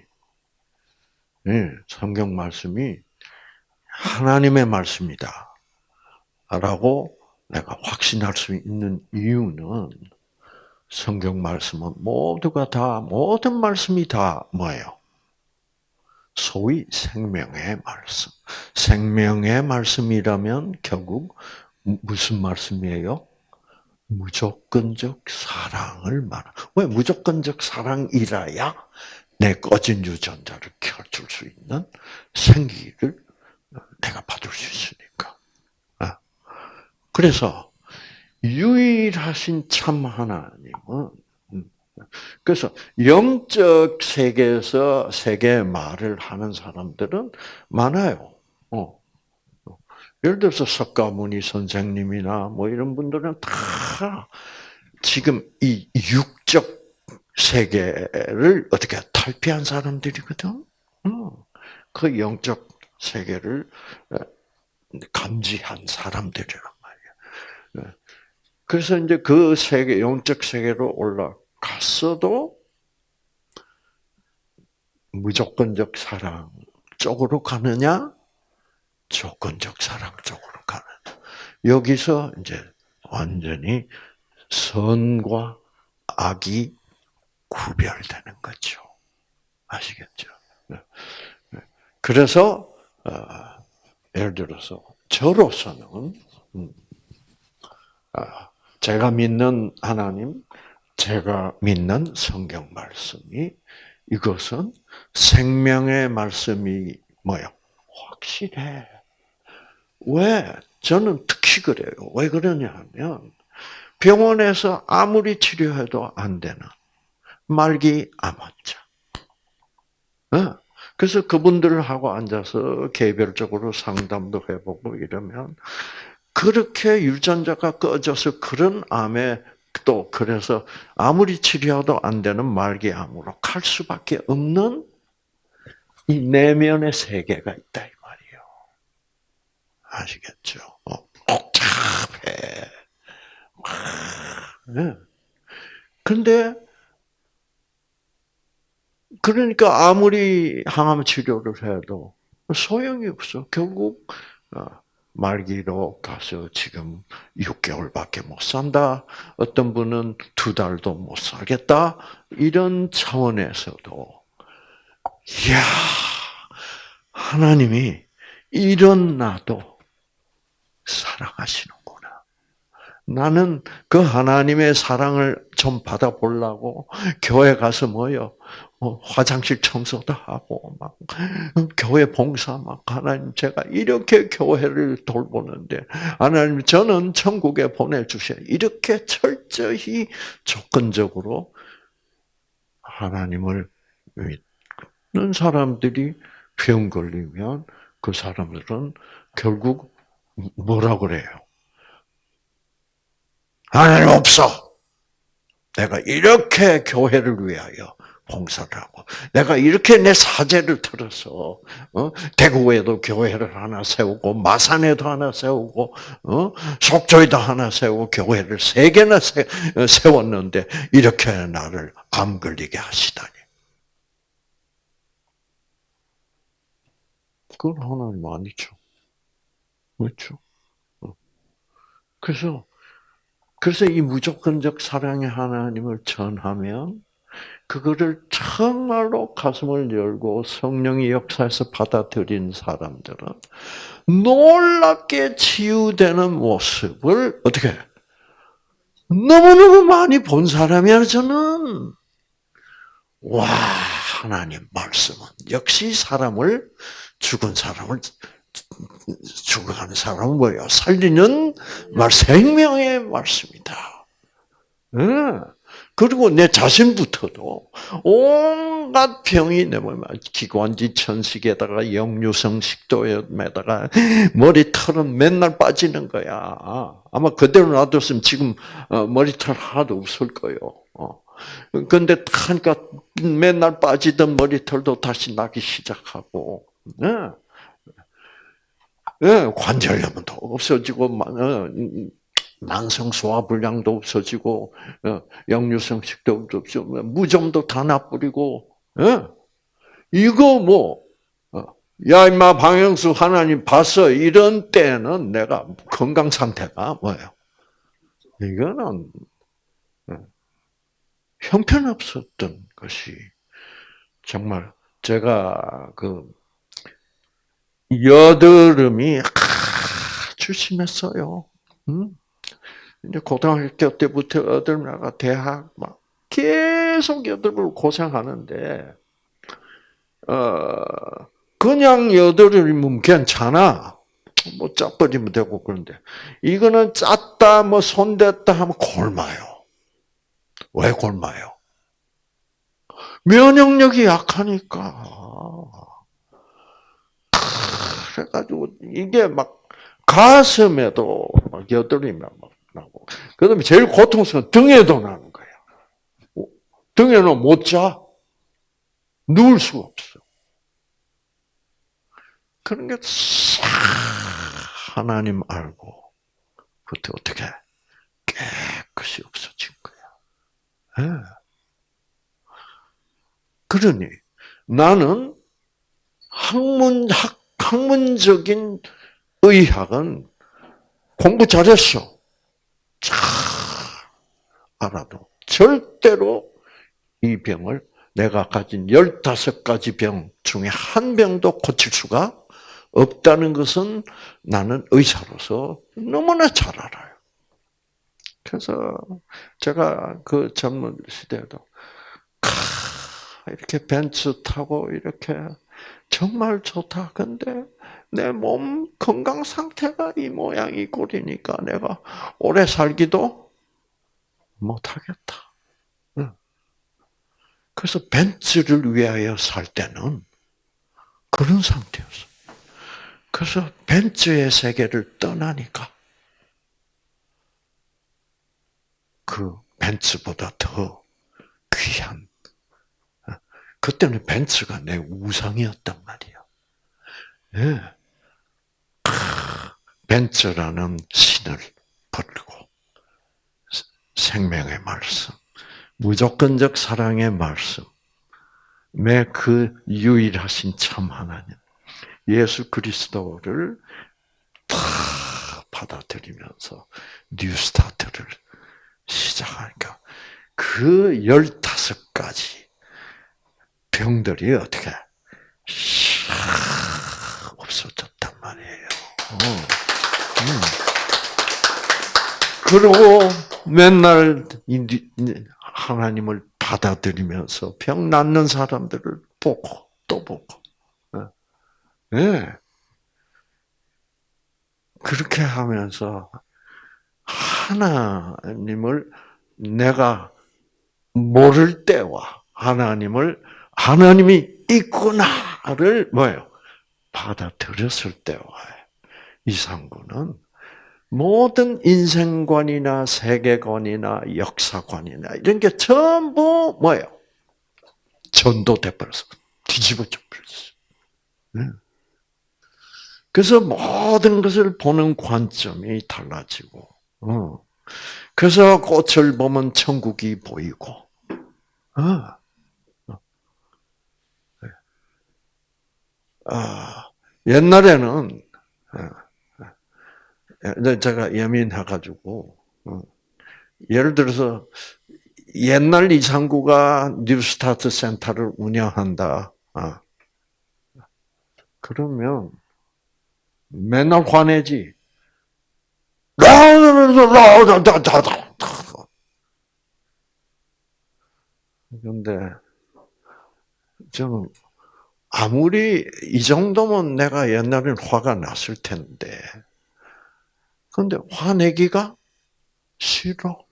예, 성경 말씀이 하나님의 말씀이다. 라고 내가 확신할 수 있는 이유는 성경 말씀은 모두가 다 모든 말씀이 다 뭐예요? 소위 생명의 말씀. 생명의 말씀이라면 결국 무슨 말씀이에요? 무조건적 사랑을 말하. 왜 무조건적 사랑이라야 내 꺼진 유전자를 켜줄 수 있는 생기를 내가 받을 수 있으니까. 아. 그래서 유일하신 참 하나님은 음, 그래서 영적 세계에서 세계 말을 하는 사람들은 많아요. 어. 예를 들어서 석가모니 선생님이나 뭐 이런 분들은 다 지금 이 육적 세계를 어떻게 탈피한 사람들이거든. 그 영적 세계를 어, 감지한 사람들이란 말이야. 어. 그래서 이제 그 세계, 영적 세계로 올라 갔어도 무조건적 사랑 쪽으로 가느냐, 조건적 사랑 쪽으로 가느냐. 여기서 이제 완전히 선과 악이 구별되는 거죠. 아시겠죠? 네. 네. 그래서 어, 예를 들어서 저로서는 음, 아, 제가 믿는 하나님, 제가 믿는 성경 말씀이 이것은 생명의 말씀이 뭐요? 확실해. 왜? 저는 특히 그래요. 왜 그러냐 하면 병원에서 아무리 치료해도 안 되는 말기 암환자. 어? 그래서 그분들하고 앉아서 개별적으로 상담도 해보고 이러면 그렇게 유전자가 꺼져서 그런 암에 또 그래서 아무리 치료도 안 되는 말기암으로 갈 수밖에 없는 이 내면의 세계가 있다 이 말이요. 아시겠죠? 어, 복잡해. 네. 근데 그러니까 아무리 항암 치료를 해도 소용이 없어. 결국 어, 말기로 가서 지금 6개월밖에 못 산다. 어떤 분은 두 달도 못 살겠다. 이런 차원에서도 이야 하나님이 이런 나도 사랑하시는구나. 나는 그 하나님의 사랑을 좀 받아보려고 교회 가서 뭐요? 뭐 화장실 청소도 하고 막 교회 봉사 막 하나님 제가 이렇게 교회를 돌보는데 하나님 저는 천국에 보내주셔 이렇게 철저히 조건적으로 하나님을 믿는 사람들이 병 걸리면 그 사람들은 결국 뭐라 그래요? 하나님 없어. 내가 이렇게 교회를 위하여 봉사를 하고 내가 이렇게 내 사제를 들어서 어? 대구에도 교회를 하나 세우고 마산에도 하나 세우고 어? 속초에도 하나 세우고 교회를 세 개나 세, 세웠는데 이렇게 나를 암 걸리게 하시다니. 그건 하나님 아니죠. 그렇죠? 어. 그래서 그래서 이 무조건적 사랑의 하나님을 전하면 그거를 정말로 가슴을 열고 성령의 역사에서 받아들인 사람들은 놀랍게 치유되는 모습을 어떻게 너무너무 많이 본 사람이야 저는 와 하나님 말씀은 역시 사람을 죽은 사람을 죽어가는 사람은 뭐예요? 살리는 말 생명의 말씀이다. 응. 그리고 내 자신부터도 온갖 병이 내 몸에 기관지 천식에다가 역류성 식도염에다가 머리털은 맨날 빠지는 거야. 아마 그대로 놔뒀으면 지금 어, 머리털 하나도 없을 거예요. 어. 근데 하니까 맨날 빠지던 머리털도 다시 나기 시작하고, 네. 네, 관절염도 없어지고, 어, 만성 소화불량도 없어지고 어, 역류성 식도도 없어지고 무좀도 다 나뿌리고 예? 이거 뭐 어, 야, 임마, 방영수 하나님 봤어. 이런 때는 내가 건강 상태가 뭐예요? 이거는, 어, 형편없었던 것이, 정말, 제가, 그, 여드름이 아주 심했어요. 음? 이제 고등학교 때부터 여드름나가 대학 막 계속 여드름을 고생하는데 어 그냥 여드름이면 괜찮아. 뭐 짜버리면 되고 그런데 이거는 짰다 뭐 손댔다 하면 골마요. 왜 골마요? 면역력이 약하니까. 그래가지고 이게 막 가슴에도 막 여드름이 막 나고. 그 다음에 제일 고통스러운 등에도 나는 거야. 등에는 못 자. 누울 수가 없어. 그런 게싹 하나님 알고 그때 어떻게 깨끗이 없어진 거야. 네. 그러니 나는 학문 학 학문적인 의학은 공부 잘했어. 잘 알아도 절대로 이 병을 내가 가진 15가지 병 중에 한 병도 고칠 수가 없다는 것은 나는 의사로서 너무나 잘 알아요. 그래서 제가 그 젊은 시대에도 이렇게 벤츠 타고 이렇게 정말 좋다. 근데 내 몸 건강 상태가 이 모양이 꼴이니까 내가 오래 살기도 못하겠다. 그래서 벤츠를 위하여 살 때는 그런 상태였어. 그래서 벤츠의 세계를 떠나니까 그 벤츠보다 더 귀한 그때는 벤츠가 내 우상이었단 말이야. 예. 벤츠라는 신을 버리고 생명의 말씀, 무조건적 사랑의 말씀, 그 유일하신 참 하나님, 예수 그리스도를 다 받아들이면서 뉴스타트를 시작하니까 그 열다섯 가지 병들이 어떻게 없어졌단 말이에요. 어. 음. 그리고 맨날 하나님을 받아들이면서 병 낫는 사람들을 보고 또 보고, 예. 네. 그렇게 하면서 하나님을 내가 모를 때와 하나님을 하나님이 있구나를 뭐예요? 받아들였을 때와 이상구는 모든 인생관이나 세계관이나 역사관이나 이런 게 전부 뭐예요? 전도돼 버렸어. 뒤집어져 버렸어. 네. 그래서 모든 것을 보는 관점이 달라지고, 어. 그래서 꽃을 보면 천국이 보이고, 어. 어. 네. 아, 옛날에는 제가 예민해가지고 어. 예를 들어서 옛날 이상구가 뉴스타트 센터를 운영한다. 아. 그러면 맨날 화내지. 그런데 저는 아무리 이 정도면 내가 옛날엔 화가 났을 텐데 그런데 화내기가 싫어.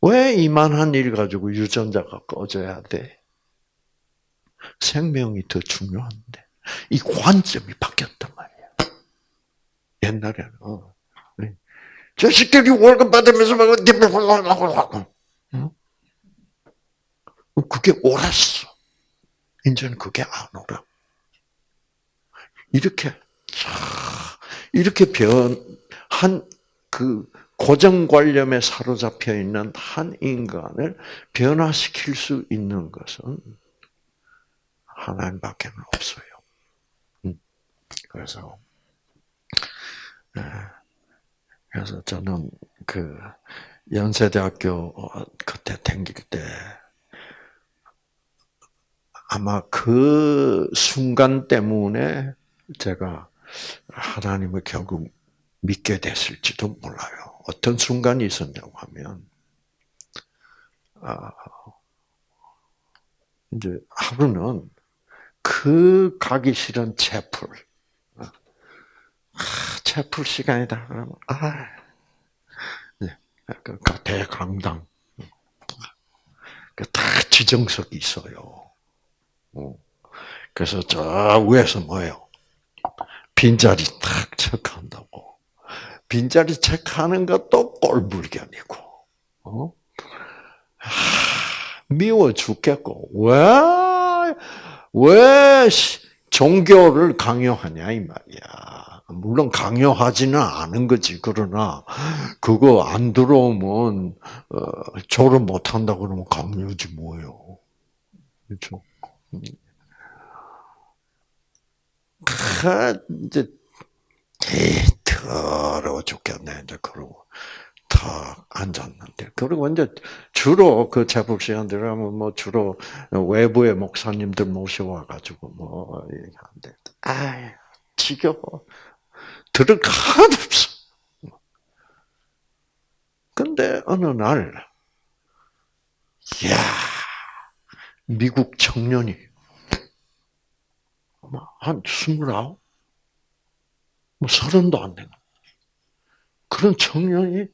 왜 이만한 일 가지고 유전자가 꺼져야 돼? 생명이 더 중요한데. 이 관점이 바뀌었단 말이야. 옛날에는. 어. 자식들이 월급 받으면서 막, 그게 옳았어. 이제는 그게 안 오라. 이렇게, 이렇게 변, 한, 그, 고정관념에 사로잡혀 있는 한 인간을 변화시킬 수 있는 것은 하나님밖에 없어요. 음. 그래서, 예. 그래서 저는 그 연세대학교 그때 댕길 때 아마 그 순간 때문에 제가 하나님을 결국 믿게 됐을지도 몰라요. 어떤 순간이 있었냐고 하면, 아, 이제 하루는 그 가기 싫은 채플, 아, 채플 시간이다 그러면 아, 네, 그 대강당, 그다 지정석이 있어요. 어. 그래서 저 위에서 뭐예요? 빈자리 탁 체크한다고. 빈자리 체크하는 것도 꼴불견이고, 어? 미워 죽겠고, 왜, 왜 종교를 강요하냐, 이 말이야. 물론 강요하지는 않은 거지. 그러나, 그거 안 들어오면, 어, 졸업 못 한다 그러면 강요지 뭐예요. 그렇죠? 이제 더러워 죽겠네 이제 그러고 탁 앉았는데. 그리고 이제 주로 그 제법 시간들 하면 뭐 주로 외부의 목사님들 모셔와 가지고 뭐 얘기하는데. 아 지겨워. 들을 하나도 없어. 근데 어느 날, 야 미국 청년이 한 스물아홉, 뭐 서른도 안 되는 그런 청년이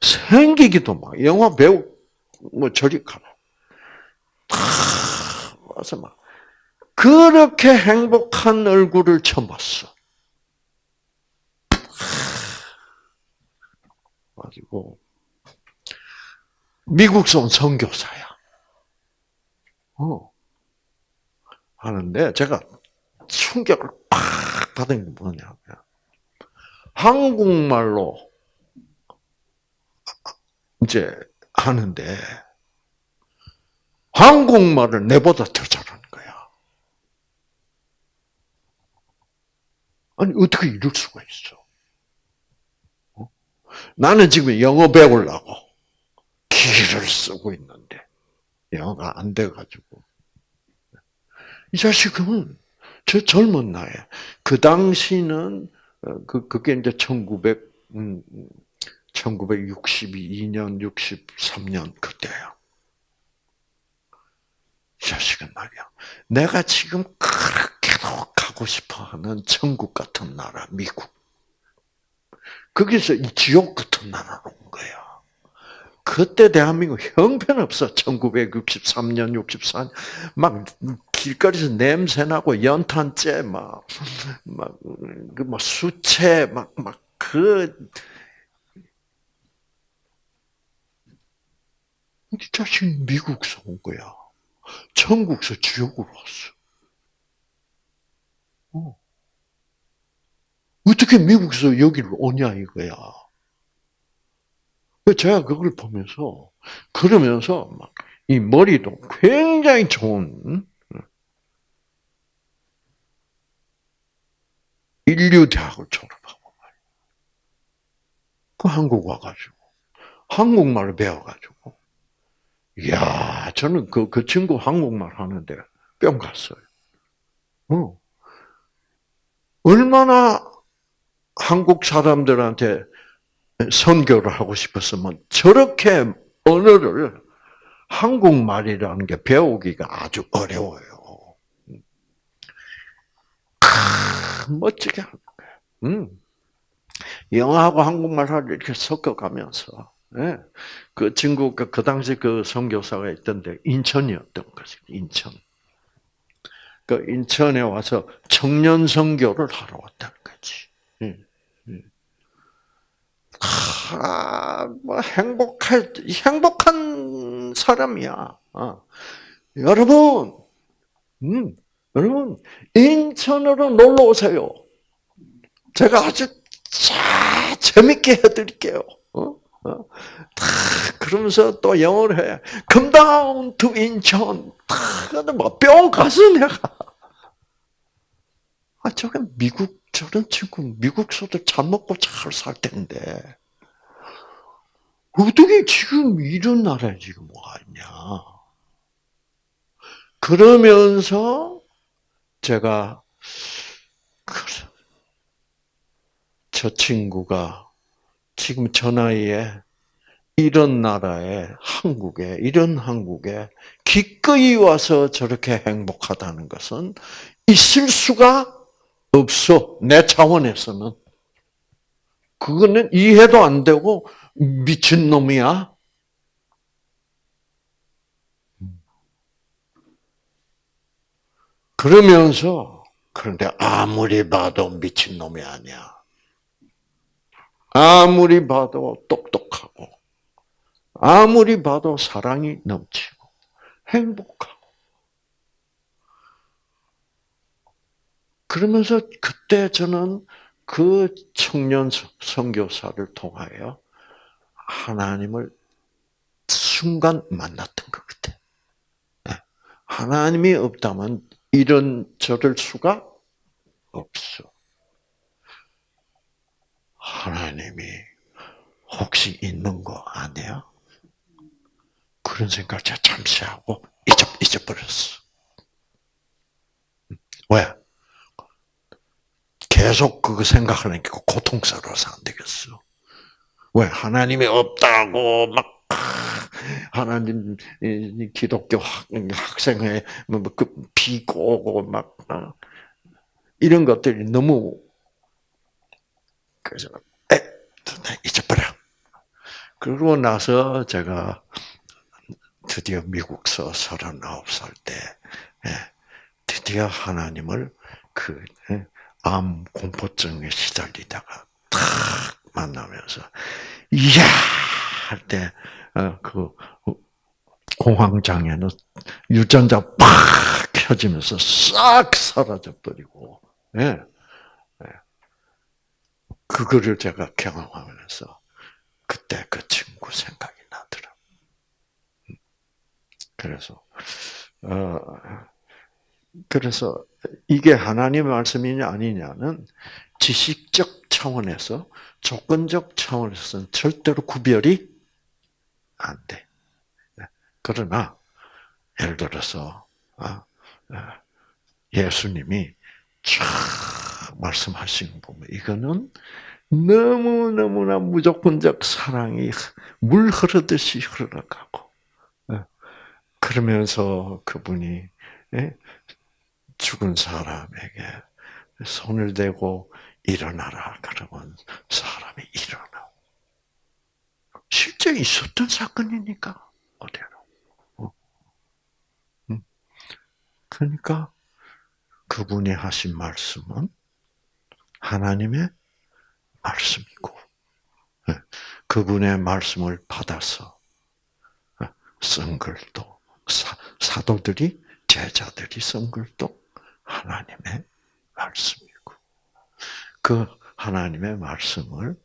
생기기도 막 영화 배우 뭐 저리 가라. 와서 막 그렇게 행복한 얼굴을 처음 봤어. 가지고 미국서 온 선교사야. 어. 하는데 제가 충격을 팍 받은 게 뭐냐면 한국말로 이제 하는데 한국말을 내보다 더 잘하는 거야. 아니 어떻게 이럴 수가 있어? 어? 나는 지금 영어 배우려고 기를 쓰고 있는데 영어가 안 돼가지고 이 자식은 저 젊은 나이에 그 당시는 어, 그 그게 이제 1900 음, 1962년 63년 그때야. 이 자식은 말이야. 내가 지금 그렇게도 가고 싶어하는 천국 같은 나라 미국. 거기서 이 지옥 같은 나라로 온 거야. 그때 대한민국 형편없어. 1963년, 64년. 막 길거리에서 냄새나고 연탄재 막, 막, 그, 막, 수채, 막, 막, 그, 이 자식 미국서 온 거야. 천국서 지옥으로 왔어. 어. 어떻게 미국에서 여기를 오냐 이거야. 제가 그걸 보면서 그러면서 막 이 머리도 굉장히 좋은 인류 대학을 졸업하고 그 한국 와가지고 한국말을 배워가지고 이야 저는 그, 그 친구 한국말 하는데 뿅 갔어요. 어. 얼마나 한국 사람들한테 선교를 하고 싶었으면 저렇게 언어를 한국말이라는 게 배우기가 아주 어려워요. 크, 멋지게 하는 거예요. 음. 영어하고 한국말을 이렇게 섞어가면서 예. 그 친구가 그 당시 그 선교사가 있던데 인천이었던 거지. 인천. 그 인천에 와서 청년 선교를 하러 왔다는 거지. 예. 예. 아, 뭐 행복할 행복한 사람이야. 어. 여러분, 음, 여러분 인천으로 놀러 오세요. 제가 아주 자, 재밌게 해드릴게요. 어? 어? 다 그러면서 또 영어를 해. Come down to 인천. 다뭐뿅 가서 내가 아 저게 미국 저런 친구 미국서도 잘 먹고 잘 살 텐데 어떻게 지금 이런 나라에 지금 와 있냐? 그러면서 제가 저 친구가 지금 저 나이에 이런 나라에 한국에 이런 한국에 기꺼이 와서 저렇게 행복하다는 것은 있을 수가 없어 내 차원에서는 그거는 이해도 안 되고 미친 놈이야. 그러면서 그런데 아무리 봐도 미친 놈이 아니야. 아무리 봐도 똑똑하고, 아무리 봐도 사랑이 넘치고, 행복하고. 그러면서 그때 저는 그 청년 선교사를 통하여 하나님을 순간 만났던 것 같아. 네. 하나님이 없다면 이런 저럴 수가 없어. 하나님이 혹시 있는 거 아니야? 그런 생각을 제가 잠시 하고 잊어, 잊어버렸어. 왜? 계속 그거 생각하니까 고통스러워서 안 되겠어. 왜? 하나님이 없다고 막 하나님 기독교 학생회 뭐그 비고 막 어? 이런 것들이 너무 그래서 에 잊어버려. 그러고 나서 제가 드디어 미국서 39살 때 예, 드디어 하나님을 그암 예, 공포증에 시달리다가 탁 만나면서 이야 할 때 그 공황장애는 유전자 팍 켜지면서 싹 사라져 버리고 예. 그거를 제가 경험하면서 그때 그 친구 생각이 나더라. 그래서 어 그래서 이게 하나님의 말씀이냐 아니냐는 지식적 차원에서 조건적 차원에서는 절대로 구별이 안 돼. 그러나 예를 들어서 아, 아, 예수님이 쫙 말씀하시는 보면 이거는 너무너무나 무조건적 사랑이 물 흐르듯이 흘러가고 예. 그러면서 그분이 예, 죽은 사람에게 손을 대고 일어나라 그러면 사람이 일어나. 실제 있었던 사건이니까 어때요? 어. 그러니까 그분이 하신 말씀은 하나님의 말씀이고 예, 그분의 말씀을 받아서 예, 쓴 글도 사 도들이 제자들이 쓴 글도 하나님의 말씀이고 그 하나님의 말씀을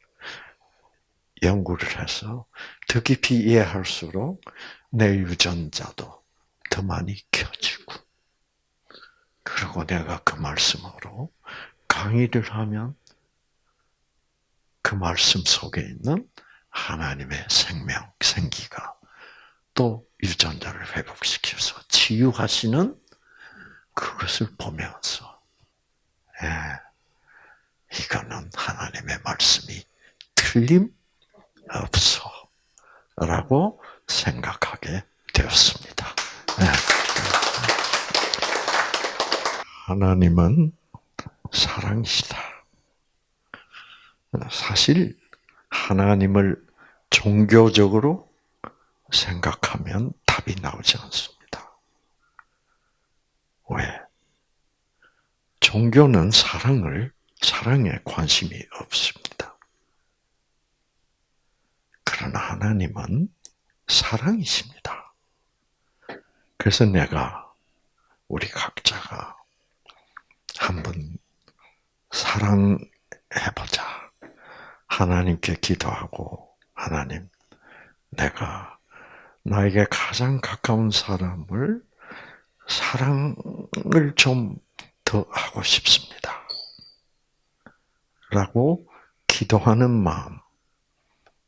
연구를 해서 더 깊이 이해할수록 내 유전자도 더 많이 켜지고 그리고 내가 그 말씀으로 강의를 하면 그 말씀 속에 있는 하나님의 생명, 생기가 또 유전자를 회복시켜서 치유하시는 그것을 보면서, 예, 이거는 하나님의 말씀이 틀림 없어. 라고 생각하게 되었습니다. 예. 하나님은 사랑이시다. 사실 하나님을 종교적으로 생각하면 답이 나오지 않습니다. 왜? 종교는 사랑을, 사랑에 관심이 없습니다. 그러나 하나님은 사랑이십니다. 그래서 내가, 우리 각자가 한번 사랑해보자. 하나님께 기도하고, 하나님, 내가 나에게 가장 가까운 사람을 사랑을 좀 더 하고 싶습니다. 라고 기도하는 마음.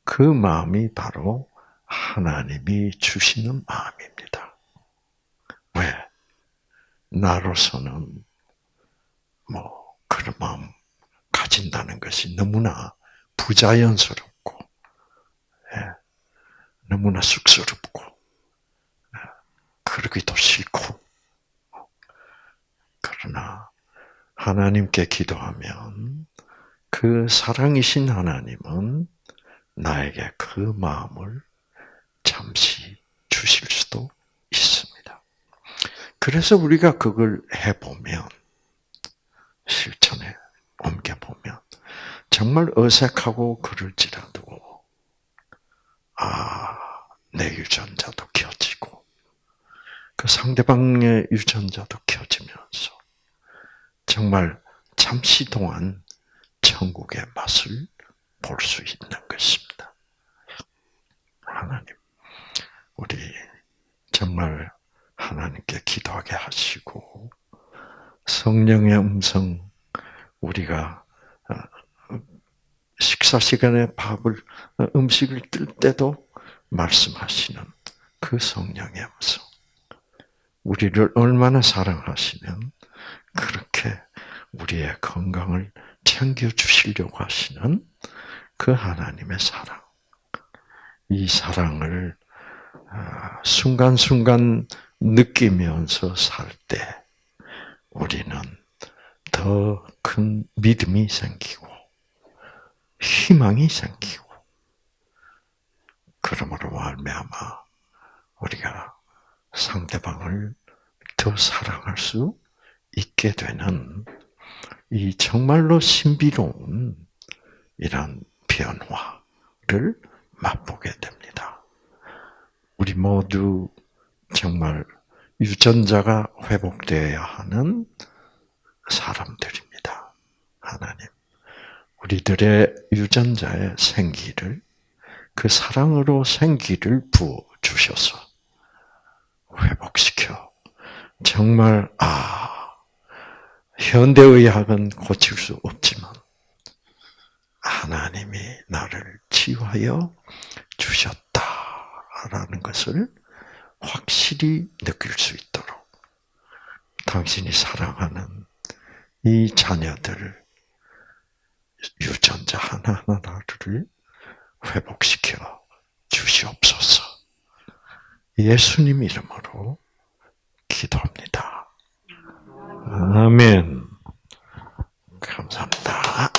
그 마음이 바로 하나님이 주시는 마음입니다. 왜? 나로서는 뭐 그런 마음 가진다는 것이 너무나 부자연스럽고 예, 너무나 쑥스럽고 예, 그러기도 싫고 그러나 하나님께 기도하면 그 사랑이신 하나님은 나에게 그 마음을 잠시 주실 수도 있습니다. 그래서 우리가 그걸 해보면, 실천에 옮겨보면, 정말 어색하고 그럴지라도, 아, 내 유전자도 켜지고, 그 상대방의 유전자도 켜지면서, 정말 잠시 동안 천국의 맛을 볼 수 있는 것입니다. 하나님, 우리 정말 하나님께 기도하게 하시고 성령의 음성 우리가 어, 식사 시간에 밥을 어, 음식을 뜰 때도 말씀하시는 그 성령의 음성. 우리를 얼마나 사랑하시면 그렇게 우리의 건강을 챙겨 주시려고 하시는 그 하나님의 사랑. 이 사랑을 아, 순간순간 느끼면서 살 때 우리는 더 큰 믿음이 생기고 희망이 생기고 그러므로 말미암아 우리가 상대방을 더 사랑할 수 있게 되는 이 정말로 신비로운 이런 변화를 맛보게 됩니다. 우리 모두 정말 유전자가 회복되어야 하는 사람들입니다. 하나님, 우리들의 유전자의 생기를 그 사랑으로 생기를 부어 주셔서 회복시켜 정말 아 현대의학은 고칠 수 없지만 하나님이 나를 치유하여 주셨다라는 것을 확실히 느낄 수 있도록 당신이 사랑하는 이 자녀들을 유전자 하나하나를 회복시켜 주시옵소서. 예수님 이름으로 기도합니다. 아멘. 감사합니다.